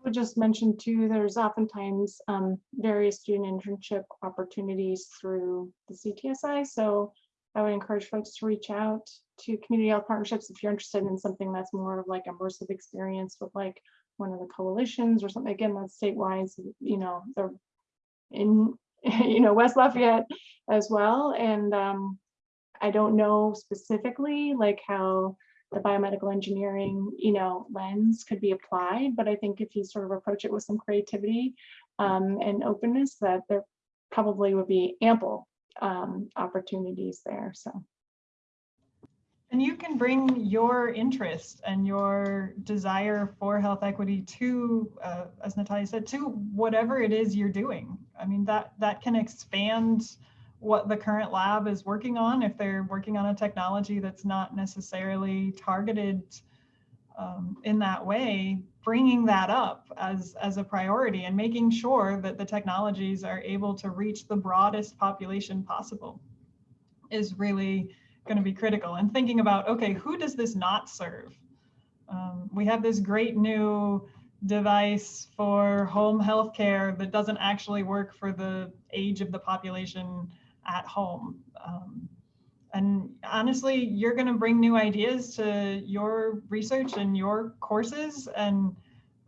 Would just mention too, there's oftentimes um, various student internship opportunities through the CTSI. So I would encourage folks to reach out to community health partnerships if you're interested in something that's more of like immersive experience with like one of the coalitions or something. Again, that's statewide, so, you know, they're in, you know, West Lafayette as well. And um, I don't know specifically like how the biomedical engineering, you know, lens could be applied, but I think if you sort of approach it with some creativity um, and openness, that there probably would be ample um, opportunities there. So. and you can bring your interest and your desire for health equity to, uh, as Natalia said, to whatever it is you're doing. I mean, that that can expand what the current lab is working on if they're working on a technology that's not necessarily targeted um, in that way bringing that up as as a priority and making sure that the technologies are able to reach the broadest population possible is really going to be critical. And thinking about okay who does this not serve? Um, we have this great new device for home health care that doesn't actually work for the age of the population at home. Um, and honestly, you're going to bring new ideas to your research and your courses. And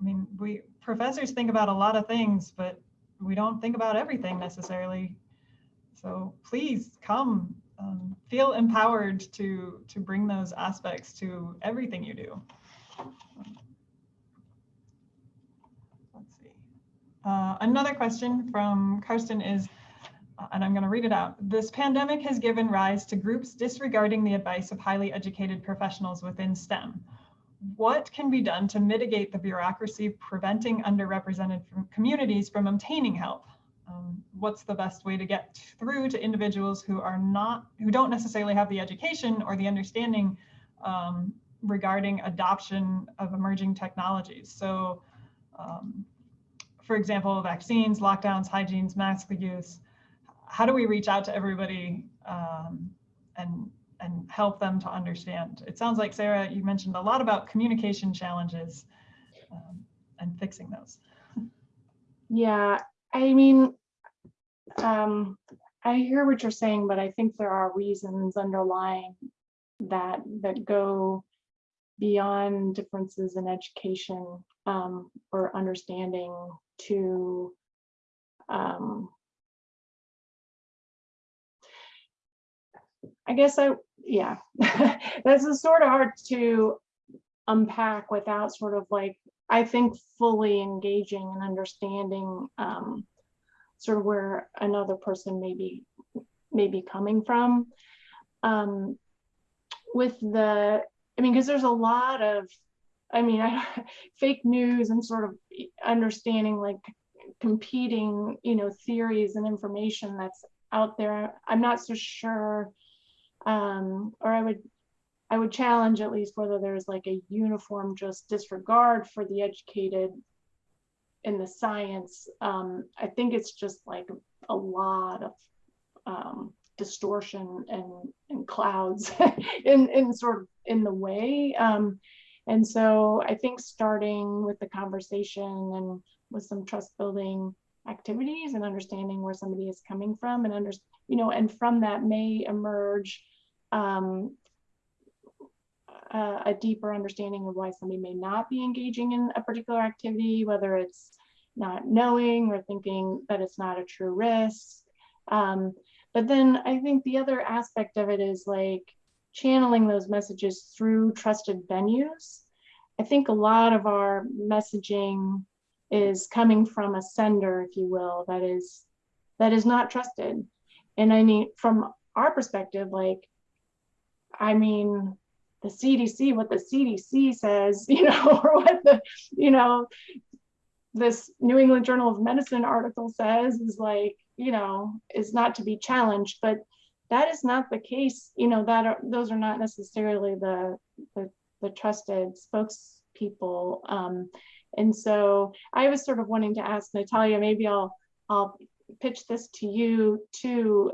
I mean, we professors think about a lot of things, but we don't think about everything necessarily. So please come, um, feel empowered to to bring those aspects to everything you do. Let's see. Uh, another question from Karsten is, and I'm going to read it out. This pandemic has given rise to groups disregarding the advice of highly educated professionals within STEM. What can be done to mitigate the bureaucracy preventing underrepresented communities from obtaining help? Um, what's the best way to get through to individuals who are not, who don't necessarily have the education or the understanding um, regarding adoption of emerging technologies. So, um, for example, vaccines, lockdowns, hygienes, mask use. How do we reach out to everybody um, and and help them to understand? It sounds like Sarah, you mentioned a lot about communication challenges um, and fixing those. Yeah, I mean, um, I hear what you're saying, but I think there are reasons underlying that that go beyond differences in education um, or understanding to um, I guess I, yeah, this is sort of hard to unpack without sort of like, I think fully engaging and understanding um, sort of where another person may be, may be coming from. Um, with the, I mean, because there's a lot of, I mean, I, fake news and sort of understanding like competing, you know, theories and information that's out there. I'm not so sure, um, or I would, I would challenge at least whether there's like a uniform just disregard for the educated in the science. Um, I think it's just like a lot of um, distortion and, and clouds in, in sort of in the way. Um, and so I think starting with the conversation and with some trust building activities and understanding where somebody is coming from and under, you know, and from that may emerge um, a, a deeper understanding of why somebody may not be engaging in a particular activity, whether it's not knowing or thinking that it's not a true risk. Um, but then I think the other aspect of it is like channeling those messages through trusted venues. I think a lot of our messaging is coming from a sender, if you will, that is that is not trusted. And I mean, from our perspective, like, I mean, the CDC, what the CDC says, you know, or what the, you know, this New England Journal of Medicine article says is like, you know, is not to be challenged, but that is not the case. You know, that are, those are not necessarily the, the, the trusted spokespeople. Um, and so I was sort of wanting to ask Natalia, maybe I'll, I'll pitch this to you too.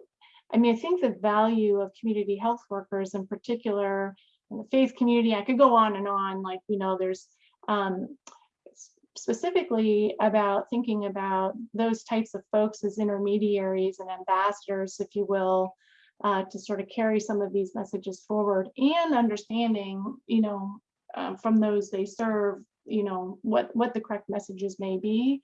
I mean, I think the value of community health workers in particular, in the faith community, I could go on and on, like, you know, there's um, specifically about thinking about those types of folks as intermediaries and ambassadors, if you will, uh, to sort of carry some of these messages forward and understanding, you know, uh, from those they serve, you know, what, what the correct messages may be,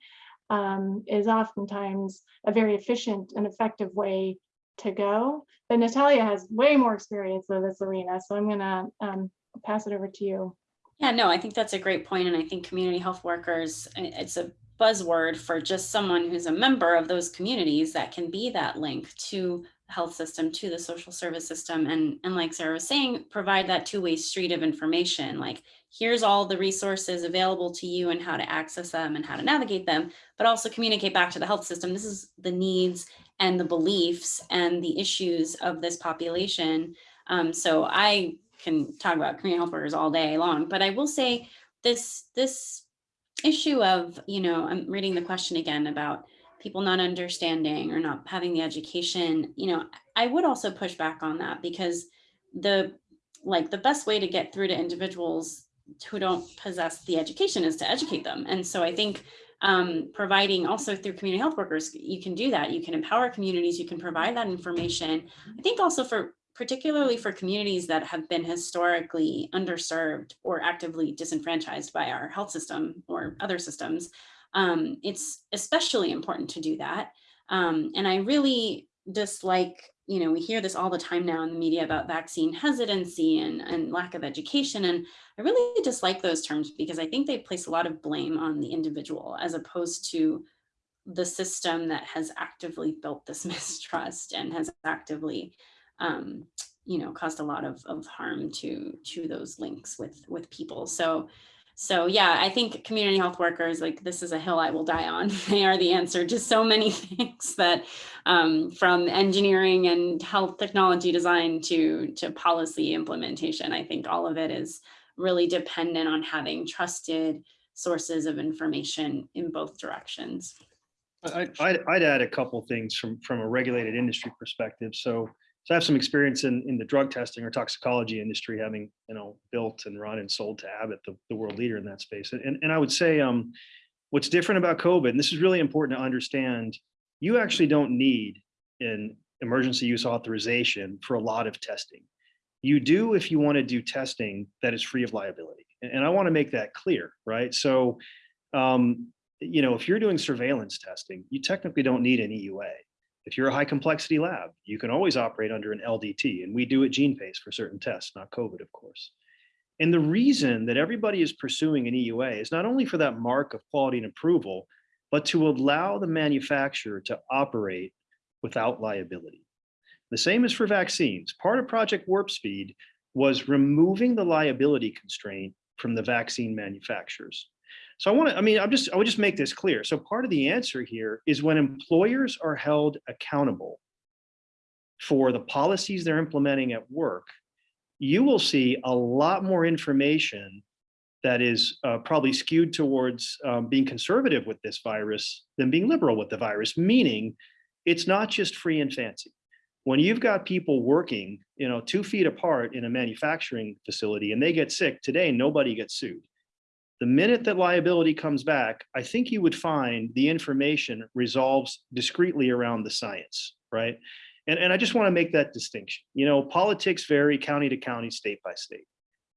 um, is oftentimes a very efficient and effective way to go. But Natalia has way more experience in this arena, so I'm gonna um, pass it over to you. Yeah, no, I think that's a great point, and I think community health workers, it's a buzzword for just someone who's a member of those communities that can be that link to health system, to the social service system, and, and like Sarah was saying, provide that two-way street of information, like here's all the resources available to you and how to access them and how to navigate them, but also communicate back to the health system. This is the needs and the beliefs and the issues of this population. Um, so I can talk about community health workers all day long, but I will say this, this issue of, you know, I'm reading the question again about people not understanding or not having the education, you know, I would also push back on that because the, like the best way to get through to individuals who don't possess the education is to educate them. And so I think um, providing also through community health workers, you can do that. You can empower communities, you can provide that information. I think also for particularly for communities that have been historically underserved or actively disenfranchised by our health system or other systems, um, it's especially important to do that. Um, and I really dislike, you know, we hear this all the time now in the media about vaccine hesitancy and, and lack of education. And I really dislike those terms because I think they place a lot of blame on the individual as opposed to the system that has actively built this mistrust and has actively um, you know, caused a lot of, of harm to to those links with with people. So so yeah, I think community health workers, like this is a hill I will die on. They are the answer to so many things that um, from engineering and health technology design to, to policy implementation. I think all of it is really dependent on having trusted sources of information in both directions. I, I'd, I'd add a couple things from, from a regulated industry perspective. So, so I have some experience in, in the drug testing or toxicology industry, having, you know, built and run and sold to Abbott, the, the world leader in that space. And, and I would say, um, what's different about COVID, and this is really important to understand, you actually don't need an emergency use authorization for a lot of testing. You do if you want to do testing that is free of liability. And, and I want to make that clear, right? So, um, you know, if you're doing surveillance testing, you technically don't need an EUA. If you're a high complexity lab, you can always operate under an LDT, and we do at GenePace for certain tests, not COVID, of course. And the reason that everybody is pursuing an EUA is not only for that mark of quality and approval, but to allow the manufacturer to operate without liability. The same is for vaccines. Part of Project Warp Speed was removing the liability constraint from the vaccine manufacturers. So I want to, I mean, I'm just, I would just make this clear. So part of the answer here is when employers are held accountable for the policies they're implementing at work, you will see a lot more information that is uh, probably skewed towards um, being conservative with this virus than being liberal with the virus, meaning it's not just free and fancy. When you've got people working, you know, two feet apart in a manufacturing facility and they get sick today, nobody gets sued. The minute that liability comes back, I think you would find the information resolves discreetly around the science, right? And, and I just want to make that distinction. You know, politics vary county to county, state by state.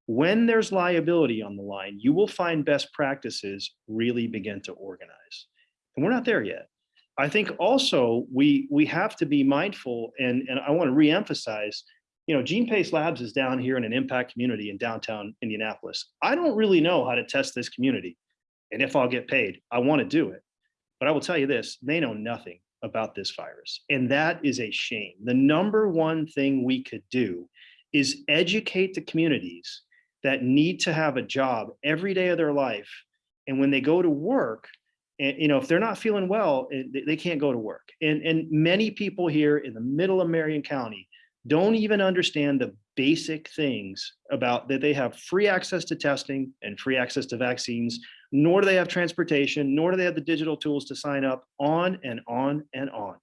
When there's liability on the line, you will find best practices really begin to organize. And we're not there yet. I think also we we have to be mindful and, and I want to reemphasize, you know, GenePace Labs is down here in an impact community in downtown Indianapolis. I don't really know how to test this community and if I'll get paid, I want to do it. But I will tell you this, they know nothing about this virus. And that is a shame. The number one thing we could do is educate the communities that need to have a job every day of their life. And when they go to work, and you know, if they're not feeling well, eh, they, they can't go to work. And, and many people here in the middle of Marion County don't even understand the basic things about that they have free access to testing and free access to vaccines, nor do they have transportation, nor do they have the digital tools to sign up on and on and on.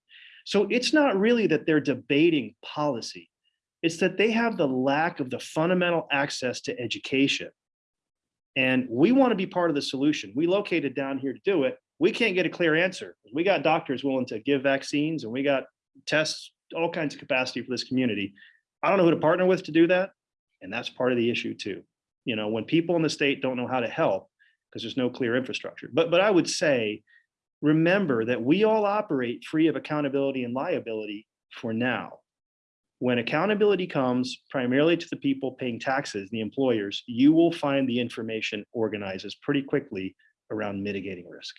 So it's not really that they're debating policy. It's that they have the lack of the fundamental access to education. And we want to be part of the solution. We located down here to do it. We can't get a clear answer. We got doctors willing to give vaccines and we got tests, all kinds of capacity for this community. I don't know who to partner with to do that. And that's part of the issue too. You know, when people in the state don't know how to help because there's no clear infrastructure. But, but I would say, remember that we all operate free of accountability and liability for now. When accountability comes primarily to the people paying taxes, the employers, you will find the information organizes pretty quickly around mitigating risk.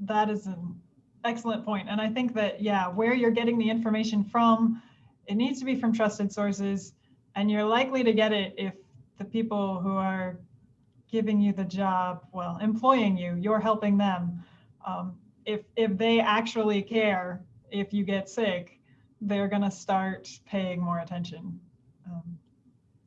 That is an excellent point. And I think that, yeah, where you're getting the information from, it needs to be from trusted sources. And you're likely to get it if the people who are giving you the job, well, employing you, you're helping them. Um, if, if they actually care if you get sick, they're going to start paying more attention. Um,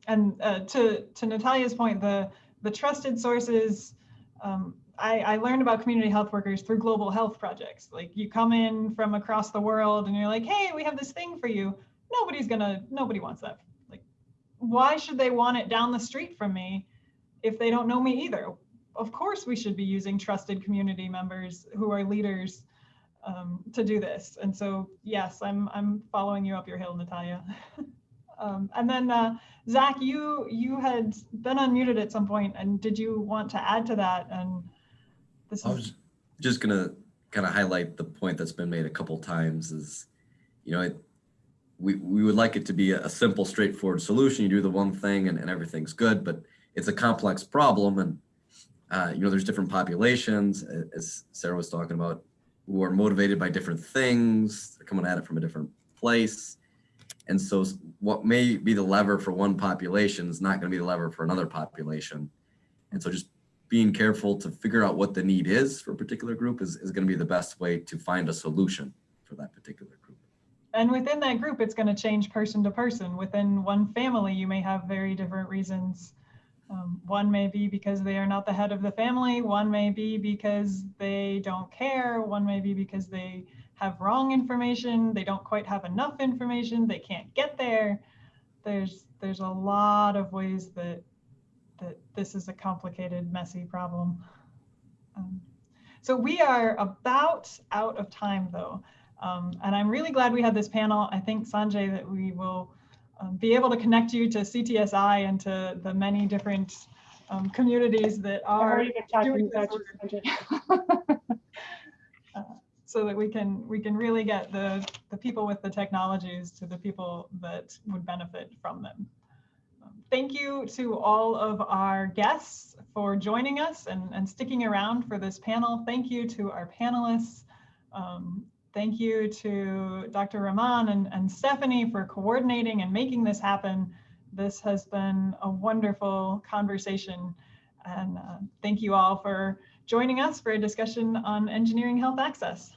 and uh, to, to Natalia's point, the, the trusted sources, um, I, I, learned about community health workers through global health projects. Like you come in from across the world and you're like, hey, we have this thing for you. Nobody's gonna, nobody wants that. Like, why should they want it down the street from me if they don't know me either? Of course, we should be using trusted community members who are leaders um, to do this. And so, yes, I'm I'm following you up your hill, Natalia. um, and then uh, Zach, you you had been unmuted at some point, and did you want to add to that? And this I was just gonna kind of highlight the point that's been made a couple times is, you know, it, we, we would like it to be a, simple, straightforward solution. You do the one thing and, and everything's good, but it's a complex problem. And, uh, you know, there's different populations, as Sarah was talking about, who are motivated by different things. They're coming at it from a different place. And so what may be the lever for one population is not going to be the lever for another population. And so just being careful to figure out what the need is for a particular group is, is going to be the best way to find a solution for that particular group. and within that group, it's going to change person to person. Within one family, you may have very different reasons. Um, one may be because they are not the head of the family. One may be because they don't care. One may be because they have wrong information. They don't quite have enough information. They can't get there. There's there's a lot of ways that that this is a complicated, messy problem. Um, so we are about out of time though. Um, and I'm really glad we had this panel. I think Sanjay that we will um, be able to connect you to CTSI and to the many different um, communities that are already been talking doing about this work so that we can we can really get the the people with the technologies to the people that would benefit from them. Thank you to all of our guests for joining us and, and sticking around for this panel. Thank you to our panelists. Um, thank you to Dr. Rahman and, and Stephanie for coordinating and making this happen. This has been a wonderful conversation. And uh, thank you all for joining us for a discussion on engineering health access.